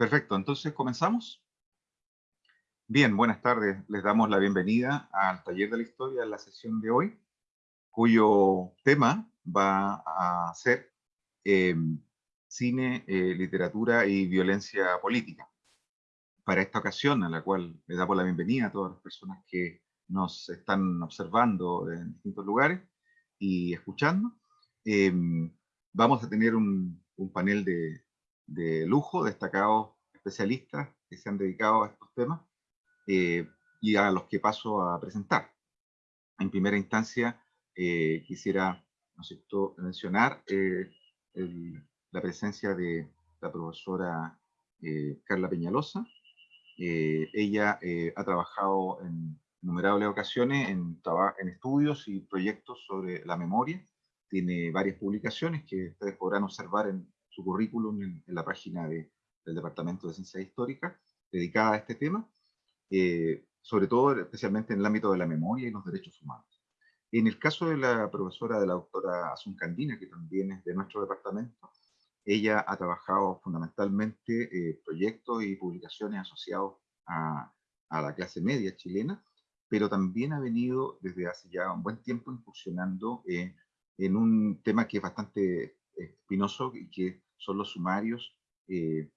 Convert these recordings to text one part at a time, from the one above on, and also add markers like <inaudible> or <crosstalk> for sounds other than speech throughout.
Perfecto, entonces comenzamos. Bien, buenas tardes. Les damos la bienvenida al taller de la historia la sesión de hoy, cuyo tema va a ser eh, cine, eh, literatura y violencia política. Para esta ocasión, a la cual le damos la bienvenida a todas las personas que nos están observando en distintos lugares y escuchando, eh, vamos a tener un, panel de, de, lujo, destacados especialistas que se han dedicado a estos temas eh, y a los que paso a presentar. En primera instancia, eh, quisiera ¿no mencionar eh, la presencia de la profesora Carla Peñalosa. ella ha trabajado en innumerables ocasiones en, en estudios y proyectos sobre la memoria tiene varias publicaciones que ustedes podrán observar en su currículum en, la página del Departamento de Ciencias Históricas, dedicada a este tema, eh, sobre todo especialmente en el ámbito de la memoria y los derechos humanos. En el caso de la profesora, de la doctora Asun Candina, que también es de nuestro departamento, ella ha trabajado fundamentalmente eh, proyectos y publicaciones asociados a, a, la clase media chilena, pero también ha venido desde hace ya un buen tiempo incursionando en en un tema que es bastante espinoso y que son los sumarios eh,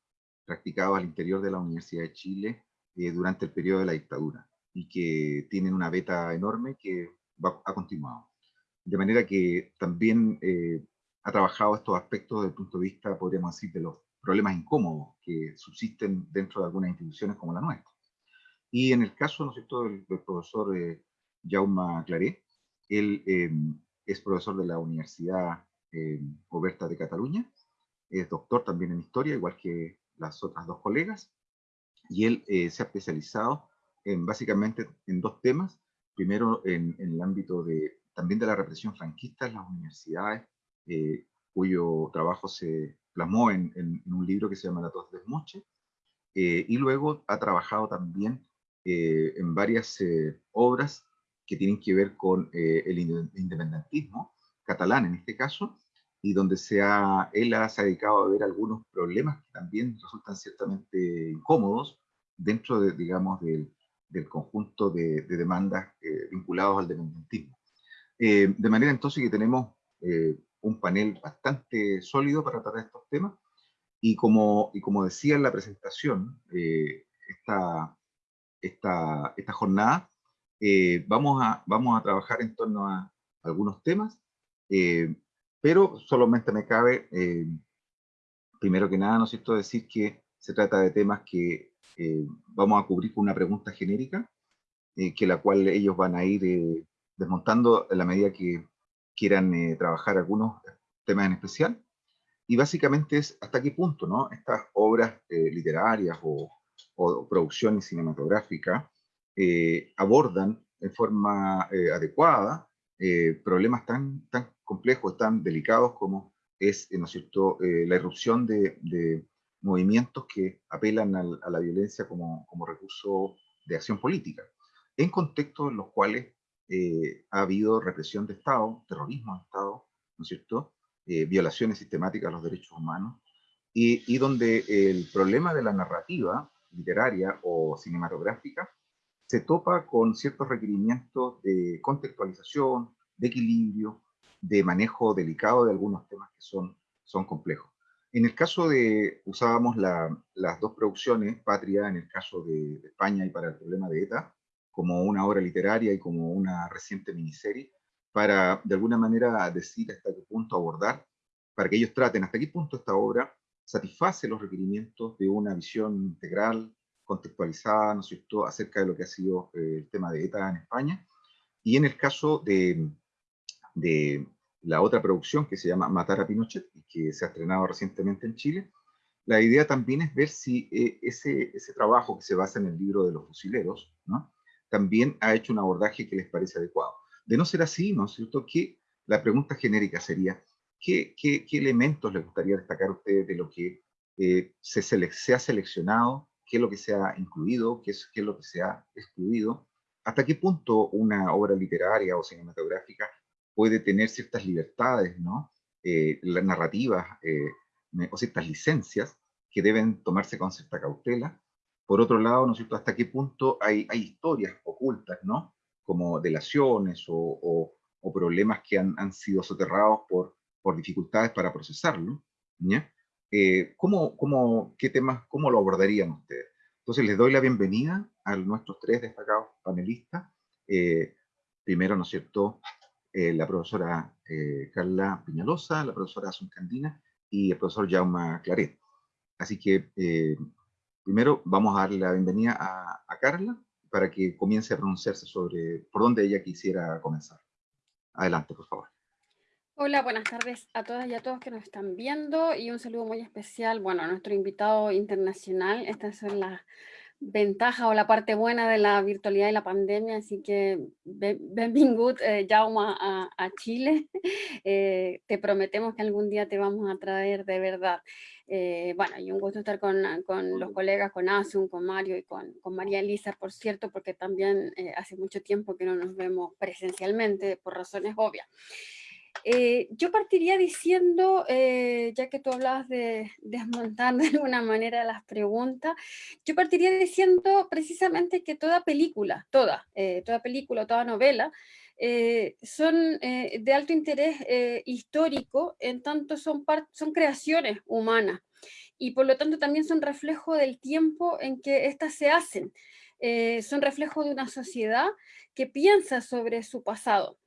practicados al interior de la Universidad de Chile eh, durante el periodo de la dictadura y que tienen una beta enorme que ha continuado. De manera que también eh, ha trabajado estos aspectos desde el punto de vista, podríamos decir, de los problemas incómodos que subsisten dentro de algunas instituciones como la nuestra. Y en el caso, ¿no es cierto?, del, profesor Jaume Claré, él es profesor de la Universidad eh, Oberta de Cataluña, es doctor también en historia, igual que las otras dos colegas, y él eh, se ha especializado en, básicamente en dos temas. Primero, en, el ámbito de, también de la represión franquista en las universidades, eh, cuyo trabajo se plasmó en, un libro que se llama La tos de Moche, y luego ha trabajado también en varias obras que tienen que ver con eh, el independentismo catalán en este caso, y donde se ha, él se ha dedicado a ver algunos problemas que también resultan ciertamente incómodos dentro, de, digamos, del, del conjunto de, demandas eh, vinculados al independentismo. Eh, de manera entonces que tenemos un panel bastante sólido para tratar estos temas, y como, y como decía en la presentación, esta, esta, esta jornada eh, vamos, a, vamos a trabajar en torno a algunos temas, eh, pero solamente me cabe, eh, primero que nada, ¿no es cierto?, decir que se trata de temas que vamos a cubrir con una pregunta genérica, que la cual ellos van a ir desmontando en la medida que quieran trabajar algunos temas en especial. Y básicamente es hasta qué punto ¿no? estas obras literarias o, o producciones cinematográficas eh, abordan en forma eh, adecuada eh, problemas tan, tan complejos, tan delicados como es, ¿no es cierto?, la irrupción de, movimientos que apelan a la violencia como, como, recurso de acción política, en contextos en los cuales ha habido represión de Estado, terrorismo de Estado, ¿no es cierto?, violaciones sistemáticas a los derechos humanos, y, y donde el problema de la narrativa literaria o cinematográfica se topa con ciertos requerimientos de contextualización, de equilibrio, de manejo delicado de algunos temas que son, son complejos. En el caso de, usábamos las dos producciones, Patria en el caso de, España y para el problema de ETA, como una obra literaria y como una reciente miniserie, para de alguna manera decir hasta qué punto abordar, para que ellos traten hasta qué punto esta obra satisface los requerimientos de una visión integral, contextualizada, ¿no es cierto?, acerca de lo que ha sido eh, el tema de ETA en España. Y en el caso de, de la otra producción que se llama Matar a Pinochet, que se ha estrenado recientemente en Chile, la idea también es ver si eh, ese, ese trabajo que se basa en el libro de los fusileros, ¿no? también ha hecho un abordaje que les parece adecuado. De no ser así, ¿no es cierto?, que la pregunta genérica sería, ¿qué, qué, qué elementos les gustaría destacar a ustedes de lo que eh, se, se ha seleccionado qué es lo que se ha incluido, qué es, qué es lo que se ha excluido, hasta qué punto una obra literaria o cinematográfica puede tener ciertas libertades, ¿no? Eh, las narrativas eh, o ciertas licencias que deben tomarse con cierta cautela. Por otro lado, ¿no es cierto?, hasta qué punto hay, hay historias ocultas, ¿no? Como delaciones o, o, problemas que han, han, sido soterrados por, por dificultades para procesarlo. Eh, ¿cómo, cómo, ¿Qué temas, cómo lo abordarían ustedes? Entonces les doy la bienvenida a nuestros tres destacados panelistas. Eh, primero, ¿no es cierto?, eh, la profesora eh, Carla Piñalosa, la profesora Asun Candina y el profesor Jaume Claret. Así que primero vamos a darle la bienvenida a, a, Carla para que comience a pronunciarse sobre por dónde ella quisiera comenzar. Adelante, por favor. Hola, buenas tardes a todas y a todos que nos están viendo y un saludo muy especial, bueno, a nuestro invitado internacional. Estas son las ventajas o la parte buena de la virtualidad y la pandemia, así que benvingut, eh, Jaume, a, a Chile. <laughs> Eh, te prometemos que algún día te vamos a traer de verdad. Eh, bueno, y un gusto estar con, con, los colegas, con Asun, con Mario y con, con María Elisa, por cierto, porque también eh, hace mucho tiempo que no nos vemos presencialmente por razones obvias. Eh, yo partiría diciendo, eh, ya que tú hablabas de desmontar de alguna manera las preguntas, yo partiría diciendo precisamente que toda película, toda, eh, toda película, toda novela, son de alto interés histórico, en tanto son, creaciones humanas, y por lo tanto también son reflejo del tiempo en que éstas se hacen, son reflejo de una sociedad que piensa sobre su pasado.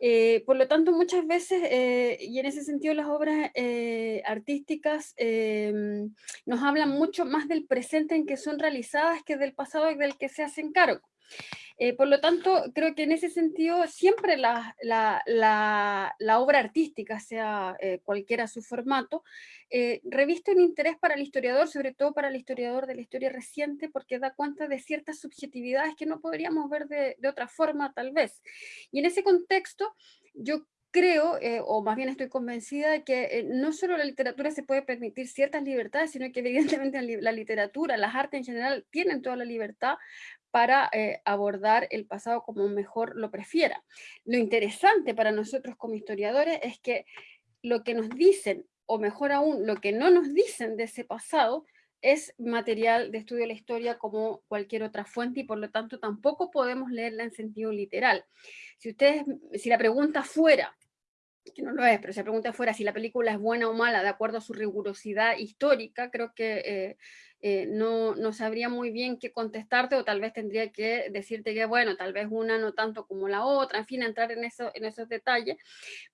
Eh, por lo tanto, muchas veces, eh, y en ese sentido las obras eh, artísticas em, nos hablan mucho más del presente en que son realizadas que del pasado y del que se hacen cargo. Eh, por lo tanto, creo que en ese sentido siempre la, obra artística, sea eh, cualquiera su formato, eh, reviste un interés para el historiador, sobre todo para el historiador de la historia reciente, porque da cuenta de ciertas subjetividades que no podríamos ver de, de otra forma tal vez. Y en ese contexto, yo creo, o más bien estoy convencida de que no solo la literatura se puede permitir ciertas libertades, sino que evidentemente la literatura, las artes en general tienen toda la libertad para eh, abordar el pasado como mejor lo prefiera. Lo interesante para nosotros como historiadores es que lo que nos dicen, o mejor aún, lo que no nos dicen de ese pasado, es material de estudio de la historia como cualquier otra fuente y por lo tanto tampoco podemos leerla en sentido literal. Si, ustedes, si la pregunta fuera, que no lo es, pero si la pregunta fuera si la película es buena o mala de acuerdo a su rigurosidad histórica, creo que eh, eh, no, no, sabría muy bien qué contestarte o tal vez tendría que decirte que, bueno, tal vez una no tanto como la otra, en fin, entrar en, eso, en esos detalles.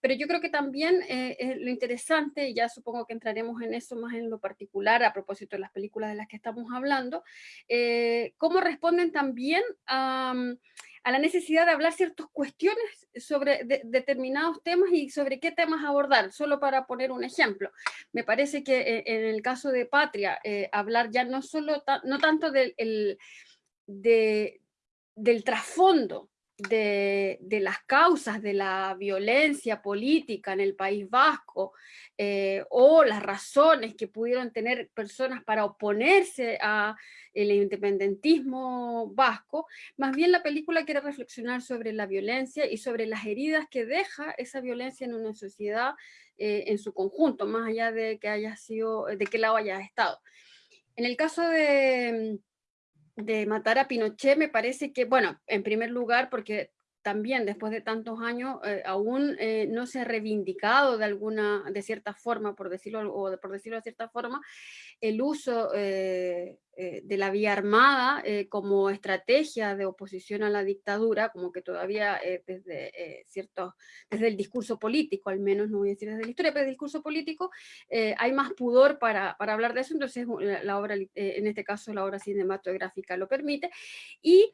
Pero yo creo que también eh, lo interesante, y ya supongo que entraremos en eso más en lo particular a propósito de las películas de las que estamos hablando, eh, cómo responden también a a la necesidad de hablar ciertas cuestiones sobre determinados temas y sobre qué temas abordar, solo para poner un ejemplo. Me parece que eh, en el caso de Patria, eh, hablar ya no solo, no tanto del, del trasfondo de, las causas de la violencia política en el País Vasco eh, o las razones que pudieron tener personas para oponerse al independentismo vasco, más bien la película quiere reflexionar sobre la violencia y sobre las heridas que deja esa violencia en una sociedad eh, en su conjunto, más allá de que haya sido, de qué lado haya estado. En el caso de de matar a Pinochet me parece que, bueno, en primer lugar porque también después de tantos años eh, aún eh, no se ha reivindicado de alguna, de cierta forma, por decirlo, o por decirlo de cierta forma, el uso eh, de la vía armada como estrategia de oposición a la dictadura, como que todavía desde ciertos, desde el discurso político, al menos no voy a decir desde la historia, pero el discurso político hay más pudor para, para, hablar de eso, entonces la obra, en este caso la obra cinematográfica lo permite, y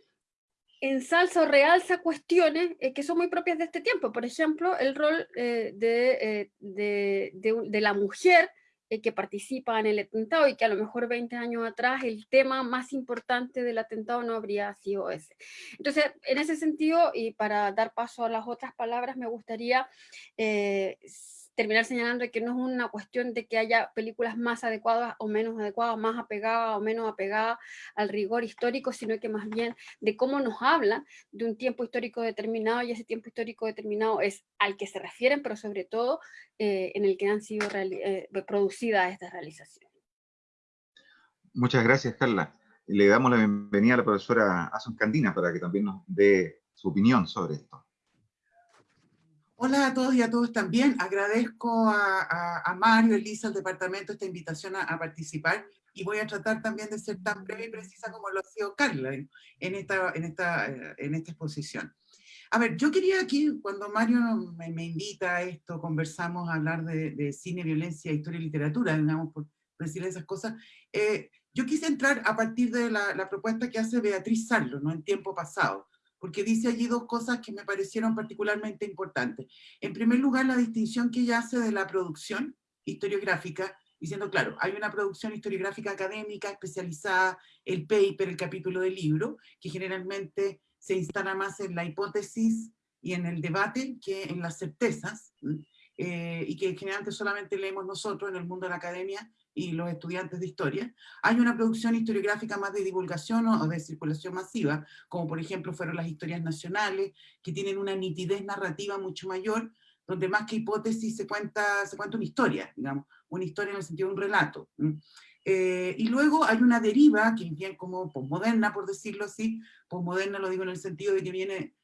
ensalza o realza cuestiones eh, que son muy propias de este tiempo. Por ejemplo, el rol eh, eh, de, de, la mujer que participa en el atentado y que a lo mejor 20 años atrás el tema más importante del atentado no habría sido ese. Entonces, en ese sentido, y para dar paso a las otras palabras, me gustaría terminar señalando que no es una cuestión de que haya películas más adecuadas o menos adecuadas, más apegadas o menos apegadas al rigor histórico, sino que más bien de cómo nos hablan de un tiempo histórico determinado y ese tiempo histórico determinado es al que se refieren, pero sobre todo eh, en el que han sido eh, producidas estas realizaciones. Muchas gracias, Carla. Le damos la bienvenida a la profesora Asun Candina para que también nos dé su opinión sobre esto. Hola a todos y a todos también. Agradezco a, Mario, Elisa, al departamento esta invitación a, participar y voy a tratar también de ser tan breve y precisa como lo ha sido Carla en, esta, en, esta, eh, en esta exposición. A ver, yo quería aquí, cuando Mario me, invita a esto, conversamos a hablar de, cine, violencia, historia y literatura, digamos, por, decir esas cosas, eh, yo quise entrar a partir de la, propuesta que hace Beatriz Sarlo, ¿no? en tiempo pasado, porque dice allí dos cosas que me parecieron particularmente importantes. En primer lugar, la distinción que ella hace de la producción historiográfica, diciendo, claro, hay una producción historiográfica académica especializada, el paper, el capítulo del libro, que generalmente se instala más en la hipótesis y en el debate que en las certezas, eh, y que generalmente solamente leemos nosotros en el mundo de la academia y los estudiantes de historia. Hay una producción historiográfica más de divulgación o de circulación masiva, como por ejemplo fueron las historias nacionales, que tienen una nitidez narrativa mucho mayor, donde más que hipótesis se cuenta, se cuenta una historia, digamos, una historia en el sentido de un relato. Eh, y luego hay una deriva, que viene como posmoderna, por decirlo así, posmoderna lo digo en el sentido de que viene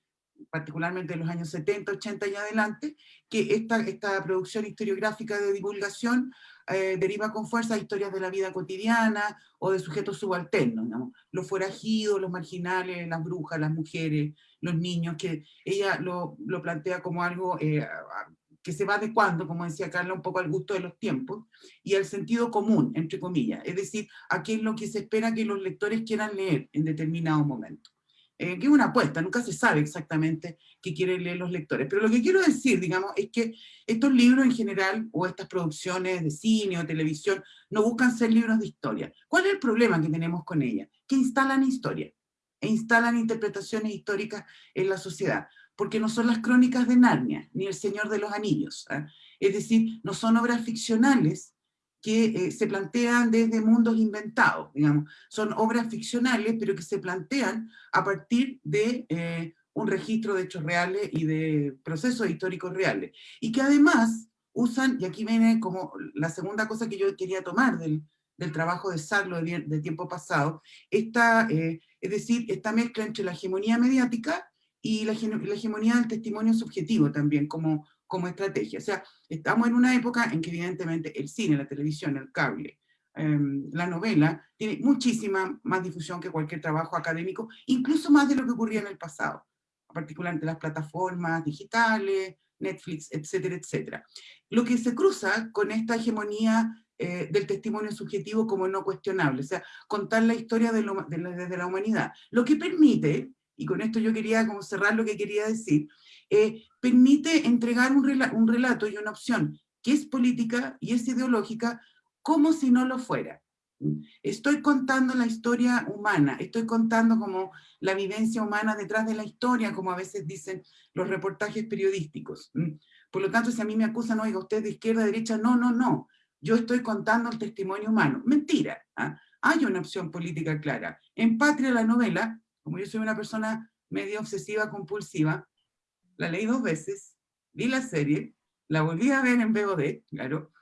particularmente en los años 70, 80 y adelante, que esta, esta producción historiográfica de divulgación eh, deriva con fuerza historias de la vida cotidiana o de sujetos subalternos, los forajidos, los marginales, las brujas, las mujeres, los niños, que ella lo, lo plantea como algo eh, que se va adecuando, como decía Carla, un poco al gusto de los tiempos, y al sentido común, entre comillas, es decir, a qué es lo que se espera que los lectores quieran leer en determinado momento. Eh, que es una apuesta, nunca se sabe exactamente qué quieren leer los lectores. Pero lo que quiero decir, digamos, es que estos libros en general, o estas producciones de cine o televisión, no buscan ser libros de historia. ¿Cuál es el problema que tenemos con ellas? Que instalan historia, e instalan interpretaciones históricas en la sociedad porque no son las crónicas de Narnia, ni El Señor de los Anillos. ¿ah? Es decir, no son obras ficcionales que eh, se plantean desde mundos inventados, digamos. Son obras ficcionales, pero que se plantean a partir de eh, un registro de hechos reales y de procesos históricos reales. Y que además usan, y aquí viene como la segunda cosa que yo quería tomar del, trabajo de Sarlo de, tiempo pasado, esta, eh, es decir, esta mezcla entre la hegemonía mediática y la, hegemonía del testimonio subjetivo también como, como estrategia. O sea, estamos en una época en que evidentemente el cine, la televisión, el cable, em, la novela, tiene muchísima más difusión que cualquier trabajo académico, incluso más de lo que ocurría en el pasado, particularmente las plataformas digitales, Netflix, etcétera, etcétera. Lo que se cruza con esta hegemonía eh, del testimonio subjetivo como no cuestionable, o sea, contar la historia de desde la humanidad, lo que permite y con esto yo quería como cerrar lo que quería decir, eh, permite entregar un, un relato y una opción que es política y es ideológica como si no lo fuera. Estoy contando la historia humana, estoy contando como la vivencia humana detrás de la historia, como a veces dicen los reportajes periodísticos. Por lo tanto, si a mí me acusan, oiga, usted de izquierda, derecha, no, no, no. Yo estoy contando el testimonio humano. Mentira. ¿ah? Hay una opción política clara. En Patria, la novela, como yo soy una persona medio obsesiva compulsiva, la leí dos veces, vi la serie, la volví a ver en VOD, claro.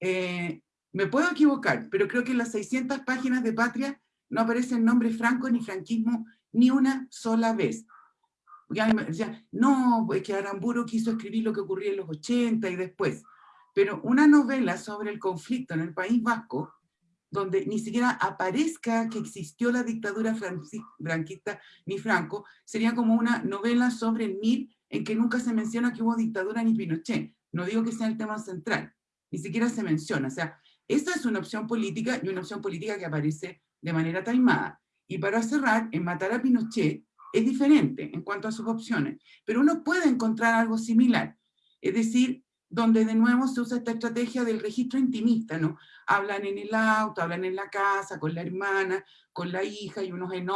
Eh, me puedo equivocar, pero creo que en las 600 páginas de Patria no aparece el nombre franco ni franquismo ni una sola vez. Ya, no, pues que Aramburu quiso escribir lo que ocurría en los 80 y después. Pero una novela sobre el conflicto en el País Vasco, donde ni siquiera aparezca que existió la dictadura franquista ni Franco, sería como una novela sobre el MIR en que nunca se menciona que hubo dictadura ni Pinochet. No digo que sea el tema central, ni siquiera se menciona. O sea, esta es una opción política y una opción política que aparece de manera taimada. Y para cerrar, en Matar a Pinochet es diferente en cuanto a sus opciones, pero uno puede encontrar algo similar. Es decir, donde de nuevo se usa esta estrategia del registro intimista, ¿no? Hablan en el auto, hablan en la casa, con la hermana, con la hija, y unos en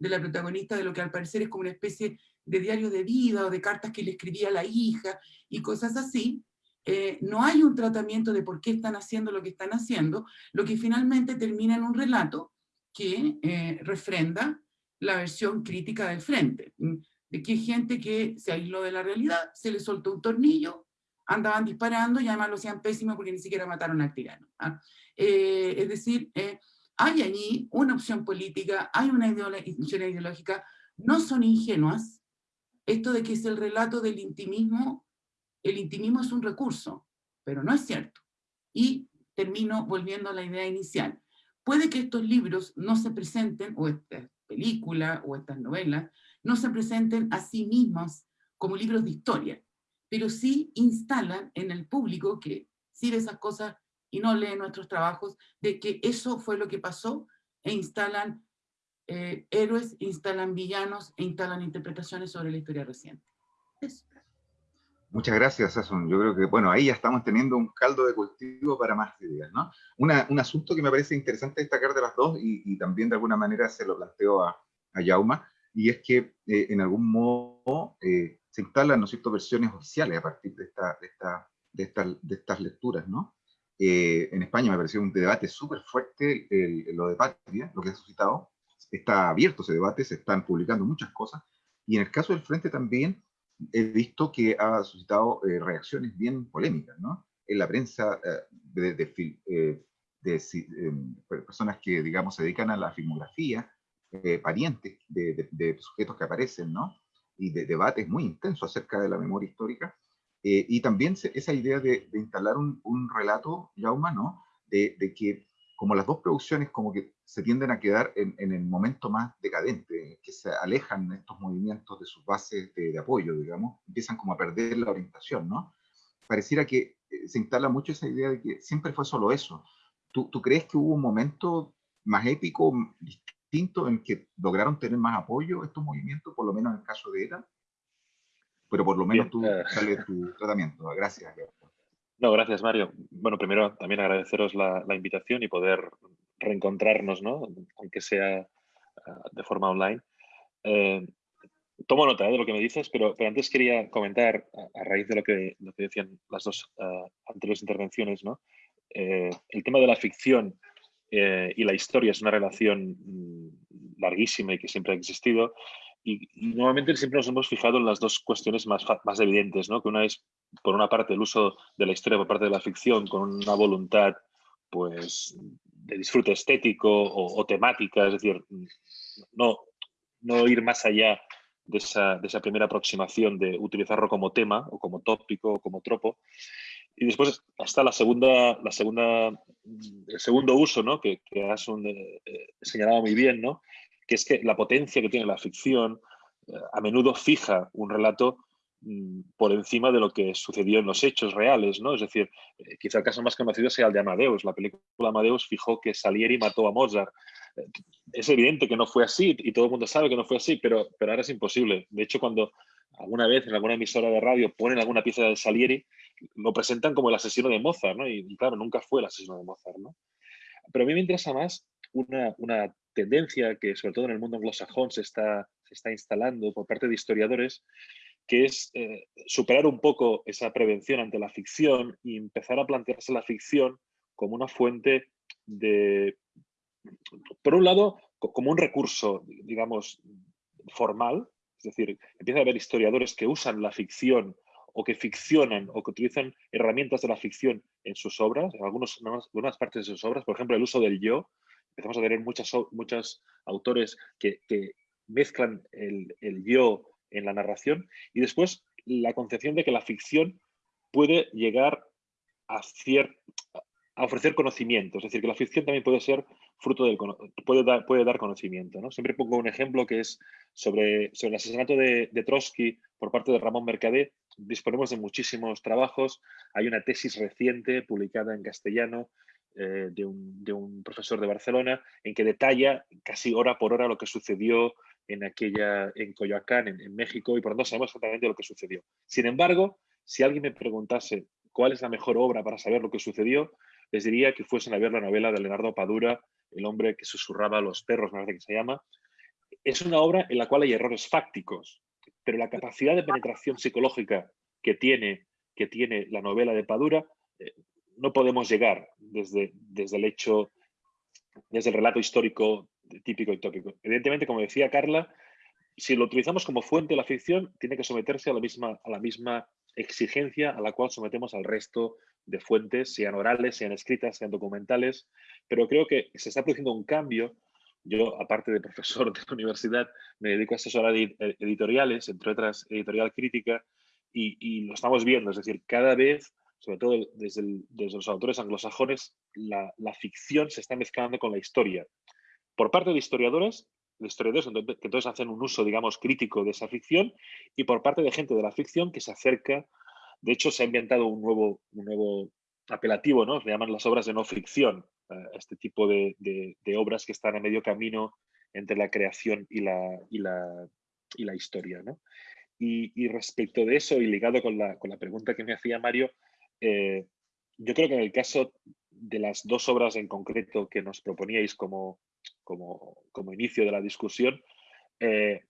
de la protagonista de lo que al parecer es como una especie de diario de vida o de cartas que le escribía a la hija y cosas así, eh, no hay un tratamiento de por qué están haciendo lo que están haciendo, lo que finalmente termina en un relato que eh, refrenda la versión crítica del frente, de que gente que se aisló de la realidad, se le soltó un tornillo, andaban disparando y además lo hacían pésimo porque ni siquiera mataron al tirano. ¿ah? Eh, es decir, eh, hay allí una opción política, hay una institución ideológica, no son ingenuas. Esto de que es el relato del intimismo, el intimismo es un recurso, pero no es cierto. Y termino volviendo a la idea inicial. Puede que estos libros no se presenten, o esta película, o estas novelas, no se presenten a sí mismos como libros de historia, pero sí instalan en el público que sí esas cosas y no lee nuestros trabajos, de que eso fue lo que pasó, e instalan eh, héroes, instalan villanos, e instalan interpretaciones sobre la historia reciente. Muchas gracias, Sason. Yo creo que, bueno, ahí ya estamos teniendo un caldo de cultivo para más ideas, ¿no? un asunto que me parece interesante destacar de las dos, y, también de alguna manera se lo planteo a, a Yauma, y es que eh, en algún modo eh, se instalan, ¿no es cierto?, versiones oficiales a partir de, esta, de, esta, de, esta, de estas lecturas, ¿no? Eh, en España me pareció un debate súper fuerte lo de Patria, lo que ha suscitado. Está abierto ese debate, se están publicando muchas cosas. Y en el caso del Frente también he visto que ha suscitado eh, reacciones bien polémicas, ¿no? En la prensa eh, de, de, em, personas que, digamos, se dedican a la filmografía, parientes de, sujetos que aparecen, ¿no? Y de debates muy intensos acerca de la memoria histórica eh, y también esa idea de, instalar un, relato ya humano, de, que como las dos producciones como que se tienden a quedar en, el momento más decadente, que se alejan estos movimientos de sus bases de, apoyo, digamos, empiezan como a perder la orientación, ¿no? Pareciera que eh, se instala mucho esa idea de que siempre fue solo eso. ¿Tú, ¿Tú, crees que hubo un momento más épico, distinto, en que lograron tener más apoyo estos movimientos, por lo menos en el caso de ETA? pero por lo menos tú eh. sale <laughs> tu tratamiento. Gracias. No, gracias Mario. Bueno, primero también agradeceros la, invitación y poder reencontrarnos, ¿no? aunque sea ah, de forma online. Eh, tomo nota ¿eh? de lo que me dices, pero, pero antes quería comentar, a, raíz de lo que, lo que, decían las dos ah, anteriores intervenciones, ¿no? el tema de la ficción y la historia es una relación mm, larguísima y que siempre ha existido y, normalmente siempre nos hemos fijado en las dos cuestiones más, más evidentes, ¿no? que una es, por una parte, el uso de la historia por parte de la ficción con una voluntad pues, de disfrute estético o, temática, es decir, no, no ir más allá de esa, de esa, primera aproximación de utilizarlo como tema o como tópico o como tropo. Y después está la segunda, la segunda, el segundo uso, ¿no? que, que has eh, señalado muy bien, ¿no? Que es que la potencia que tiene la ficción eh, a menudo fija un relato mm, por encima de lo que sucedió en los hechos reales, ¿no? Es decir, eh, quizá el caso más conocido sea el de Amadeus. La película Amadeus fijó que Salieri mató a Mozart. Eh, es evidente que no fue así y todo el mundo sabe que no fue así, pero, pero ahora es imposible. De hecho, cuando alguna vez en alguna emisora de radio ponen alguna pieza de Salieri, lo presentan como el asesino de Mozart, ¿no? Y, claro, nunca fue el asesino de Mozart, ¿no? Pero a mí me interesa más una, una tendencia que sobre todo en el mundo anglosajón se está, se está instalando por parte de historiadores, que es eh, superar un poco esa prevención ante la ficción y empezar a plantearse la ficción como una fuente de, por un lado, como un recurso, digamos, formal, es decir, empieza a haber historiadores que usan la ficción o que ficcionan o que utilizan herramientas de la ficción en sus obras, en, algunas partes de sus obras, por ejemplo, el uso del yo, empezamos a tener muchas, muchos autores que, mezclan el, yo en la narración y después la concepción de que la ficción puede llegar a, a ofrecer conocimiento, es decir, que la ficción también puede ser fruto del puede dar, puede dar conocimiento. ¿no? Siempre pongo un ejemplo que es sobre, sobre el asesinato de, de Trotsky por parte de Ramón Mercader. Disponemos de muchísimos trabajos. Hay una tesis reciente publicada en castellano eh, de, un, profesor de Barcelona en que detalla casi hora por hora lo que sucedió en aquella, en Coyoacán, en, México, y por lo tanto sabemos exactamente lo que sucedió. Sin embargo, si alguien me preguntase cuál es la mejor obra para saber lo que sucedió, les diría que fuesen a ver la novela de Leonardo Padura, El hombre que susurraba a los perros, me parece que se llama. Es una obra en la cual hay errores fácticos, pero la capacidad de penetración psicológica que tiene, que tiene la novela de Padura eh, no podemos llegar desde, desde el hecho, desde el relato histórico típico y tópico. Evidentemente, como decía Carla, si lo utilizamos como fuente de la ficción, tiene que someterse a la misma, a la misma exigencia a la cual sometemos al resto de fuentes, sean orales, sean escritas, sean documentales, pero creo que se está produciendo un cambio. Yo, aparte de profesor de la universidad, me dedico a asesorar editoriales, entre otras editorial crítica, y, lo estamos viendo, es decir, cada vez, sobre todo desde, los autores anglosajones, la, la, ficción se está mezclando con la historia. Por parte de historiadores, de historiadores que entonces hacen un uso, digamos, crítico de esa ficción, y por parte de gente de la ficción que se acerca de hecho, se ha inventado un nuevo, un nuevo apelativo, ¿no? Se llaman las obras de no ficción, eh, este tipo de, obras que están a medio camino entre la creación y la, y la, y la historia, ¿no? Y, respecto de eso, y ligado con la, con la pregunta que me hacía Mario, eh, yo creo que en el caso de las dos obras en concreto que nos proponíais como, como, como inicio de la discusión, eh,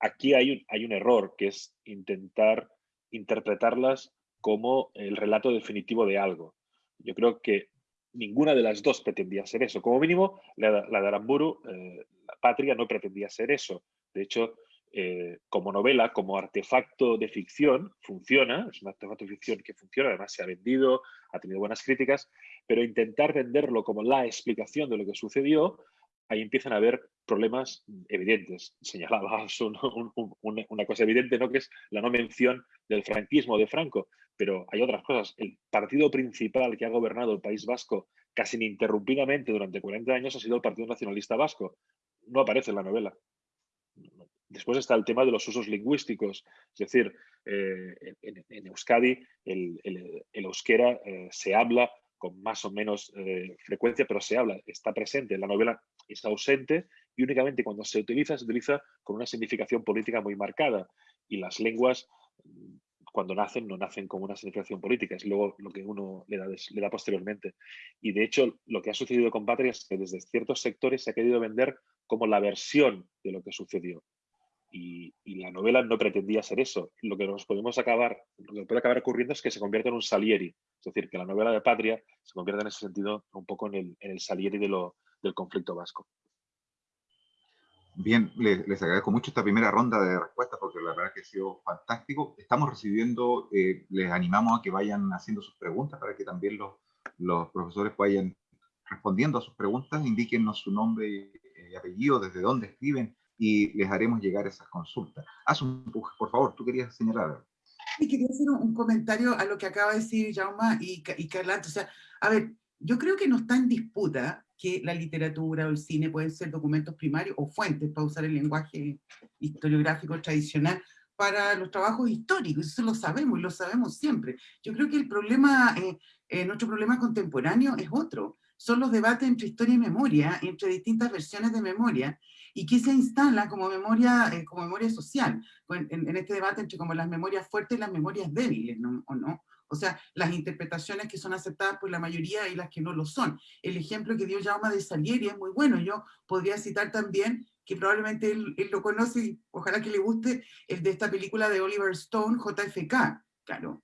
aquí hay un, hay un error, que es intentar interpretarlas como el relato definitivo de algo. Yo creo que ninguna de las dos pretendía ser eso. Como mínimo, la, de Aramburu, eh, La Patria, no pretendía ser eso. De hecho, eh, como novela, como artefacto de ficción, funciona, es un artefacto de ficción que funciona, además se ha vendido, ha tenido buenas críticas, pero intentar venderlo como la explicación de lo que sucedió ahí empiezan a haber problemas evidentes. Señalabas una cosa evidente, ¿no? que es la no mención del franquismo de Franco, pero hay otras cosas. El partido principal que ha gobernado el País Vasco casi ininterrumpidamente durante 40 años ha sido el Partido Nacionalista Vasco. No aparece en la novela. Después está el tema de los usos lingüísticos, es decir, eh, en, Euskadi el, euskera eh, se habla con más o menos eh, frecuencia, pero se habla, está presente en la novela es ausente y únicamente cuando se utiliza, se utiliza con una significación política muy marcada. Y las lenguas, mm, cuando nacen, no nacen con una significación política, es luego lo que uno le da, le da posteriormente. Y de hecho, lo que ha sucedido con Patria es que desde ciertos sectores se ha querido vender como la versión de lo que sucedió. Y, la novela no pretendía ser eso. Lo que nos podemos acabar, lo que puede acabar ocurriendo es que se convierta en un Salieri. Es decir, que la novela de Patria se convierta en ese sentido un poco en el, en el Salieri de lo, del conflicto vasco. Bien, les, agradezco mucho esta primera ronda de respuestas porque la verdad que ha sido fantástico. Estamos recibiendo, eh, les animamos a que vayan haciendo sus preguntas para que también los, los profesores vayan respondiendo a sus preguntas, indíquennos su nombre y, apellido, desde dónde escriben y les haremos llegar esas consultas. Haz un, por favor, tú querías señalar Sí, quería hacer un, comentario a lo que acaba de decir Jauma y, y. O sea, a ver, yo creo que no está en disputa que la literatura o el cine pueden ser documentos primarios o fuentes, para usar el lenguaje historiográfico tradicional, para los trabajos históricos, eso lo sabemos y lo sabemos siempre. Yo creo que el problema, eh, eh, nuestro problema contemporáneo es otro, son los debates entre historia y memoria, entre distintas versiones de memoria, y que se instala como memoria, eh, como memoria social, en, en, este debate entre como las memorias fuertes y las memorias débiles, ¿no? ¿o no? O sea, las interpretaciones que son aceptadas por la mayoría y las que no lo son. El ejemplo que dio Jaume de Salieri es muy bueno. Yo podría citar también, que probablemente él, lo conoce y ojalá que le guste, el de esta película de Oliver Stone, JFK, claro.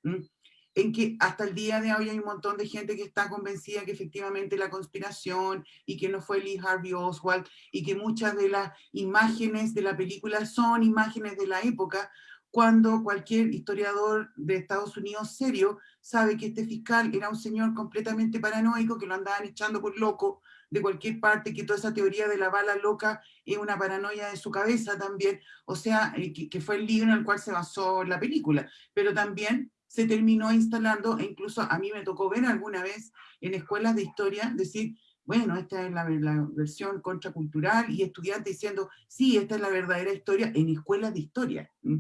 En que hasta el día de hoy hay un montón de gente que está convencida que efectivamente la conspiración y que no fue Lee Harvey Oswald y que muchas de las imágenes de la película son imágenes de la época, cuando cualquier historiador de Estados Unidos serio sabe que este fiscal era un señor completamente paranoico, que lo andaban echando por loco de cualquier parte, que toda esa teoría de la bala loca es una paranoia de su cabeza también, o sea, eh, que, fue el libro en el cual se basó la película, pero también se terminó instalando, e incluso a mí me tocó ver alguna vez en escuelas de historia, decir, bueno, esta es la, la, versión contracultural, y estudiantes diciendo, sí, esta es la verdadera historia en escuelas de historia. O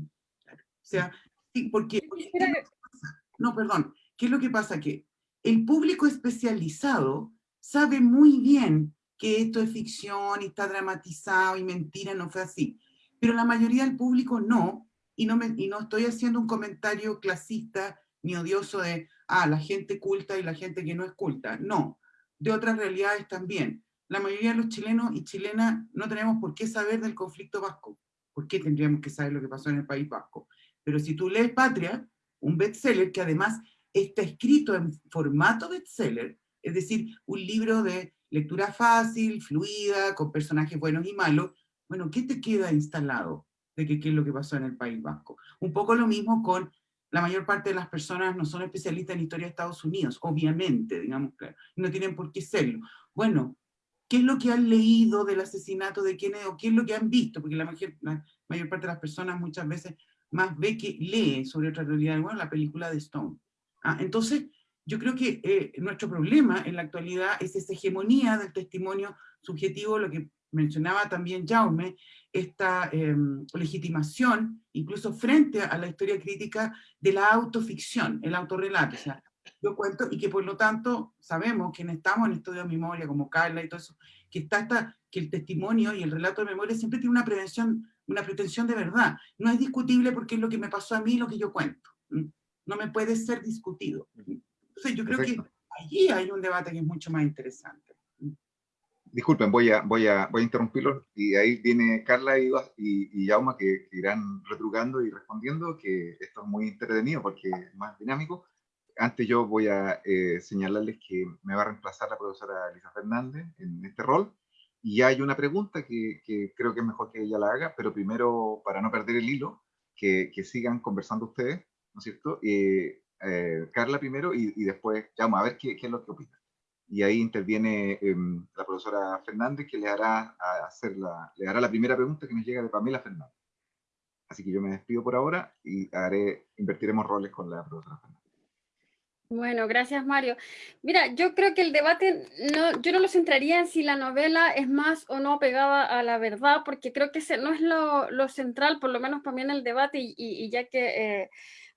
sea, sí, porque... no, perdón. ¿Qué es lo que pasa? Que el público especializado sabe muy bien que esto es ficción y está dramatizado y mentira, no fue así. Pero la mayoría del público no, y no, me, y no estoy haciendo un comentario clasista ni odioso de, ah, la gente culta y la gente que no es culta. No, de otras realidades también. La mayoría de los chilenos y chilenas no tenemos por qué saber del conflicto vasco. ¿Por qué tendríamos que saber lo que pasó en el País Vasco? Pero si tú lees Patria, un bestseller que además está escrito en formato bestseller, es decir, un libro de lectura fácil, fluida, con personajes buenos y malos, bueno, ¿qué te queda instalado de qué es lo que pasó en el País Vasco? Un poco lo mismo con la mayor parte de las personas no son especialistas en historia de Estados Unidos, obviamente, digamos, no tienen por qué serlo. Bueno, ¿qué es lo que han leído del asesinato de quiénes, o qué es lo que han visto? Porque la mayor, la mayor parte de las personas muchas veces más ve que lee sobre otra realidad, bueno, la película de Stone. Ah, entonces, yo creo que eh, nuestro problema en la actualidad es esa hegemonía del testimonio subjetivo, lo que mencionaba también Jaume, esta em, legitimación, incluso frente a la historia crítica, de la autoficción, el autorrelato. O sea, yo cuento, y que por lo tanto sabemos, quienes estamos en estudio de memoria, como Carla y todo eso, que, está esta, que el testimonio y el relato de memoria siempre tiene una prevención, una pretensión de verdad. No es discutible porque es lo que me pasó a mí, lo que yo cuento. No me puede ser discutido. Entonces yo creo que allí hay un debate que es mucho más interesante. Disculpen, voy a, voy a, voy interrumpirlos y ahí viene Carla y, y, que, irán retrugando y respondiendo, que esto es muy entretenido porque es más dinámico. Antes yo voy a eh, señalarles que me va a reemplazar la profesora Elisa Fernández en este rol y hay una pregunta que, creo que es mejor que ella la haga, pero primero, para no perder el hilo, que, sigan conversando ustedes, ¿no es cierto? Eh, eh, Carla primero y, después, Yauma, a ver qué, qué es lo que opinan y ahí interviene em, la profesora Fernández que le hará, hacer la, le hará la primera pregunta que nos llega de Pamela Fernández. Así que yo me despido por ahora y haré, invertiremos roles con la profesora Fernández. Bueno, gracias Mario. Mira, yo creo que el debate, no, yo no lo centraría en si la novela es más o no pegada a la verdad, porque creo que ese no es lo, lo central, por lo menos para mí en el debate, y, y, ya que... Eh,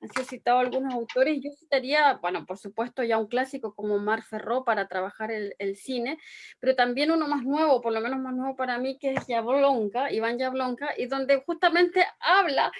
han sido citados algunos autores, yo citaría, bueno, por supuesto ya un clásico como Mar Ferró para trabajar el, el cine, pero también uno más nuevo, por lo menos más nuevo para mí, que es Yablonka, Iván Yablonka, y donde justamente habla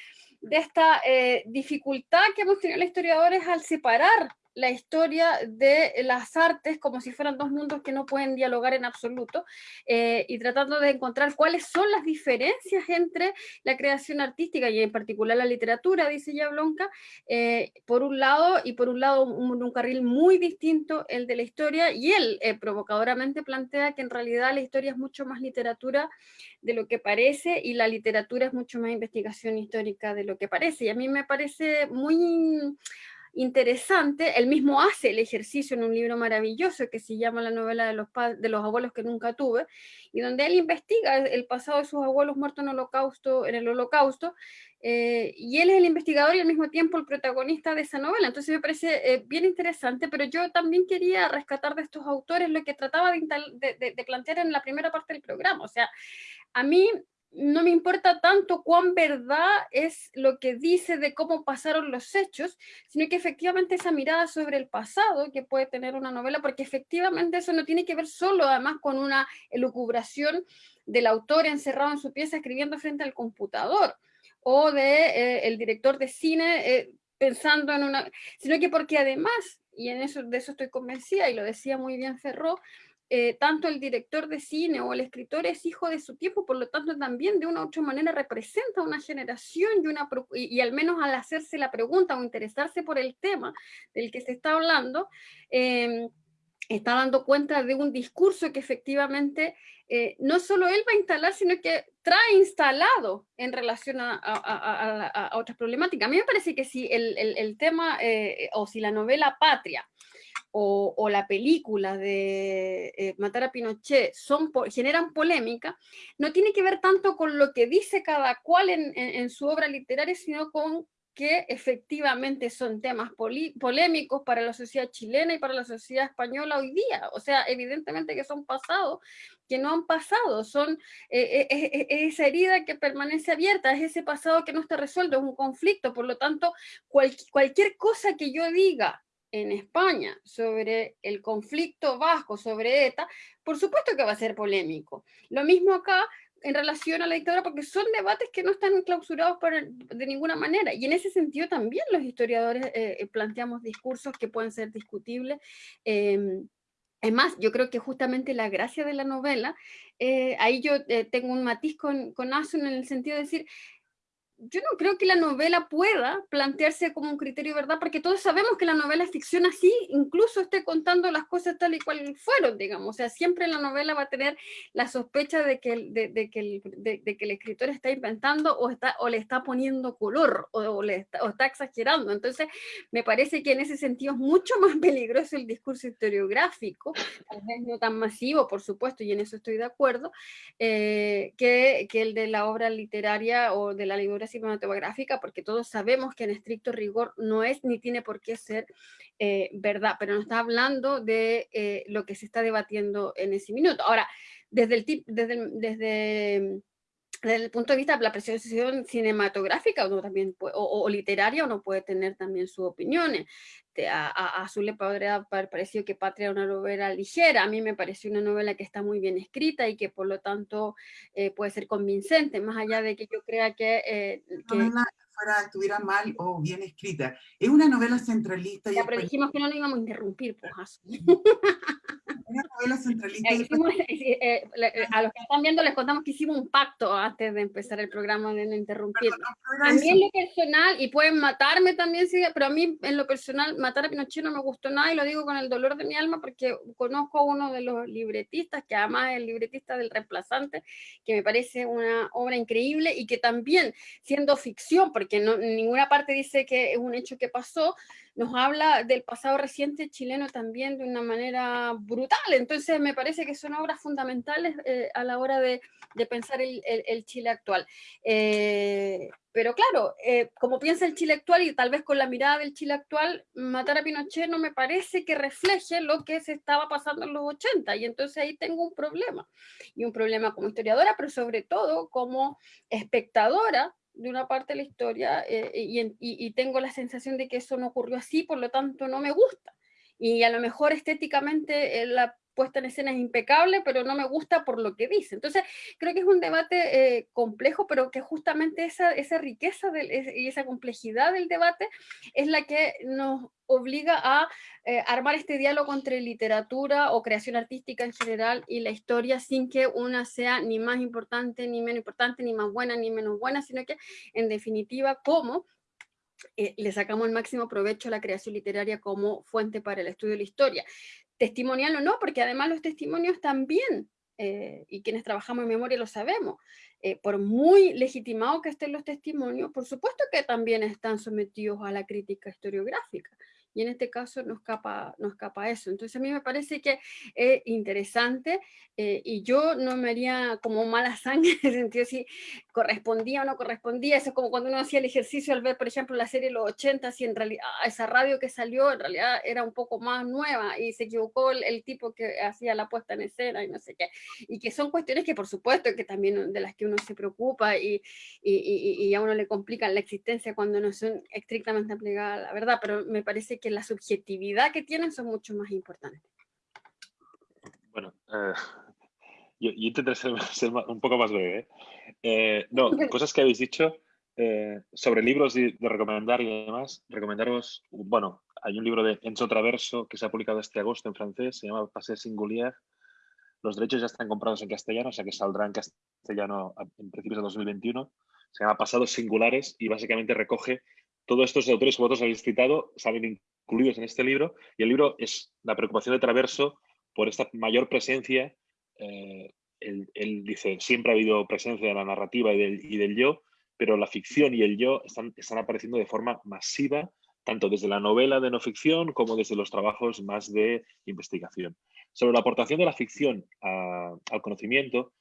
de esta eh, dificultad que hemos tenido los historiadores al separar la historia de las artes como si fueran dos mundos que no pueden dialogar en absoluto eh, y tratando de encontrar cuáles son las diferencias entre la creación artística y en particular la literatura, dice Yablonka, eh, por un lado y por un lado un, carril muy distinto el de la historia y él eh, provocadoramente plantea que en realidad la historia es mucho más literatura de lo que parece y la literatura es mucho más investigación histórica de lo que parece. Y a mí me parece muy interesante, él mismo hace el ejercicio en un libro maravilloso que se llama La novela de los, de los abuelos que nunca tuve, y donde él investiga el pasado de sus abuelos muertos en, holocausto, en el holocausto, eh, y él es el investigador y al mismo tiempo el protagonista de esa novela, entonces me parece eh, bien interesante, pero yo también quería rescatar de estos autores lo que trataba de, plantear en la primera parte del programa, o sea, a mí no me importa tanto cuán verdad es lo que dice de cómo pasaron los hechos, sino que efectivamente esa mirada sobre el pasado que puede tener una novela, porque efectivamente eso no tiene que ver solo además con una elucubración del autor encerrado en su pieza escribiendo frente al computador, o de eh, el director de cine eh, pensando en una, sino que porque además, y en eso, de eso estoy convencida, y lo decía muy bien Ferro, eh, tanto el director de cine o el escritor es hijo de su tiempo, por lo tanto también de una u otra manera representa una generación y, al menos al hacerse la pregunta o interesarse por el tema del que se está hablando, em, está dando cuenta de un discurso que efectivamente eh, no solo él va a instalar, sino que trae instalado en relación a, otras problemáticas. A mí me parece que si el, tema eh, o si la novela Patria o, la película de eh, Matar a Pinochet son, generan polémica, no tiene que ver tanto con lo que dice cada cual en, su obra literaria, sino con que efectivamente son temas polémicos para la sociedad chilena y para la sociedad española hoy día. O sea, evidentemente que son pasados que no han pasado, son eh, eh, esa herida que permanece abierta, es ese pasado que no está resuelto, es un conflicto, por lo tanto, cualquier cosa que yo diga en España sobre el conflicto vasco, sobre ETA, por supuesto que va a ser polémico. Lo mismo acá en relación a la dictadura, porque son debates que no están clausurados de ninguna manera. Y en ese sentido también los historiadores eh, eh, planteamos discursos que pueden ser discutibles. Eh, es más, yo creo que justamente la gracia de la novela, eh, ahí yo tengo un matiz con, con Asun en el sentido de decir, yo no creo que la novela pueda plantearse como un criterio de verdad, porque todos sabemos que la novela es ficción así, incluso esté contando las cosas tal y cual fueron, digamos. O sea, siempre la novela va a tener la sospecha de que, de, que, el, de, que el escritor está inventando o, está, o le está poniendo color o, le está, o está exagerando. Entonces, me parece que en ese sentido es mucho <laughs> más peligroso el discurso historiográfico, tal vez no tan masivo, por supuesto, y en eso estoy de acuerdo, eh, que, que el de la obra literaria o de la cinematográfica, porque todos sabemos que en estricto rigor no es ni tiene por qué ser eh, verdad, pero no está hablando de eh, lo que se está debatiendo en ese minuto. Ahora, desde el, desde, desde desde el punto de vista de la apreciación cinematográfica uno también o, literaria, uno puede tener también sus opiniones. A, a, Azul le podría haber parecido que Patria era una novela ligera, a mí me pareció una novela que está muy bien escrita y que por lo tanto eh, puede ser convincente, más allá de que yo crea que... Eh, que fuera, estuviera mal o bien escrita. Es una novela centralista. Ya, pero dijimos que no lo íbamos a interrumpir, pues, Azul. Una novela centralista. Eh, eh, eh, a los que están viendo les contamos que hicimos un pacto antes de empezar el programa de no interrumpir. a mí en lo personal, y pueden matarme también, pero a mí en lo personal matar a Pinochet no me gustó nada y lo digo con el dolor de mi alma porque conozco a uno de los libretistas, que además es el libretista del reemplazante, que me parece una obra increíble y que también siendo ficción, porque no, en ninguna parte dice que es un hecho que pasó, nos habla del pasado reciente chileno también de una manera brutal. Entonces me parece que son obras fundamentales eh, a la hora de, pensar el, Chile actual. Eh, pero claro, eh, como piensa el Chile actual y tal vez con la mirada del Chile actual, matar a Pinochet no me parece que refleje lo que se estaba pasando en los 80 y entonces ahí tengo un problema. Y un problema como historiadora, pero sobre todo como espectadora de una parte de la historia eh, y, tengo la sensación de que eso no ocurrió así, por lo tanto no me gusta. Y a lo mejor estéticamente eh, la puesta en escena es impecable, pero no me gusta por lo que dice. Entonces, creo que es un debate eh, complejo, pero que justamente esa, esa riqueza y esa complejidad del debate es la que nos obliga a eh, armar este diálogo entre literatura o creación artística en general y la historia sin que una sea ni más importante, ni menos importante, ni más buena, ni menos buena, sino que en definitiva, cómo eh, le sacamos el máximo provecho a la creación literaria como fuente para el estudio de la historia testimonial o no, porque además los testimonios también, eh, y quienes trabajamos en memoria lo sabemos, eh, por muy legitimados que estén los testimonios, por supuesto que también están sometidos a la crítica historiográfica y en este caso no escapa, no escapa eso. Entonces a mí me parece que es interesante eh, y yo no me haría como mala sangre <laughs> en el sentido si correspondía o no correspondía. Eso es como cuando uno hacía el ejercicio al ver, por ejemplo, la serie Los 80, si en realidad ah, esa radio que salió en realidad era un poco más nueva y se equivocó el, tipo que hacía la puesta en escena y no sé qué. Y que son cuestiones que por supuesto que también de las que uno se preocupa y, y, y a uno le complican la existencia cuando no son estrictamente aplicadas a la verdad, pero me parece que que la subjetividad que tienen son mucho más importantes. Bueno, eh, <laughs> yo, intentaré ser, <laughs> un poco más breve. ¿eh? Eh, no, <laughs> cosas que habéis dicho sobre libros de recomendar y demás. Recomendaros, bueno, hay un libro de Enzo Traverso que se ha publicado este agosto en francés, se llama Pasé Singulier. Los derechos ya están comprados en castellano, o sea que saldrá en castellano en principios de 2021. Se llama Pasados Singulares y básicamente recoge todos estos autores que vosotros habéis citado, salen incluidos en este libro, y el libro es la preocupación de Traverso por esta mayor presencia. Eh, él, dice, siempre ha habido presencia de la narrativa y del, yo, pero la ficción y el yo están, están apareciendo de forma masiva, tanto desde la novela de no ficción como desde los trabajos más de investigación. Sobre la aportación de la ficción al conocimiento,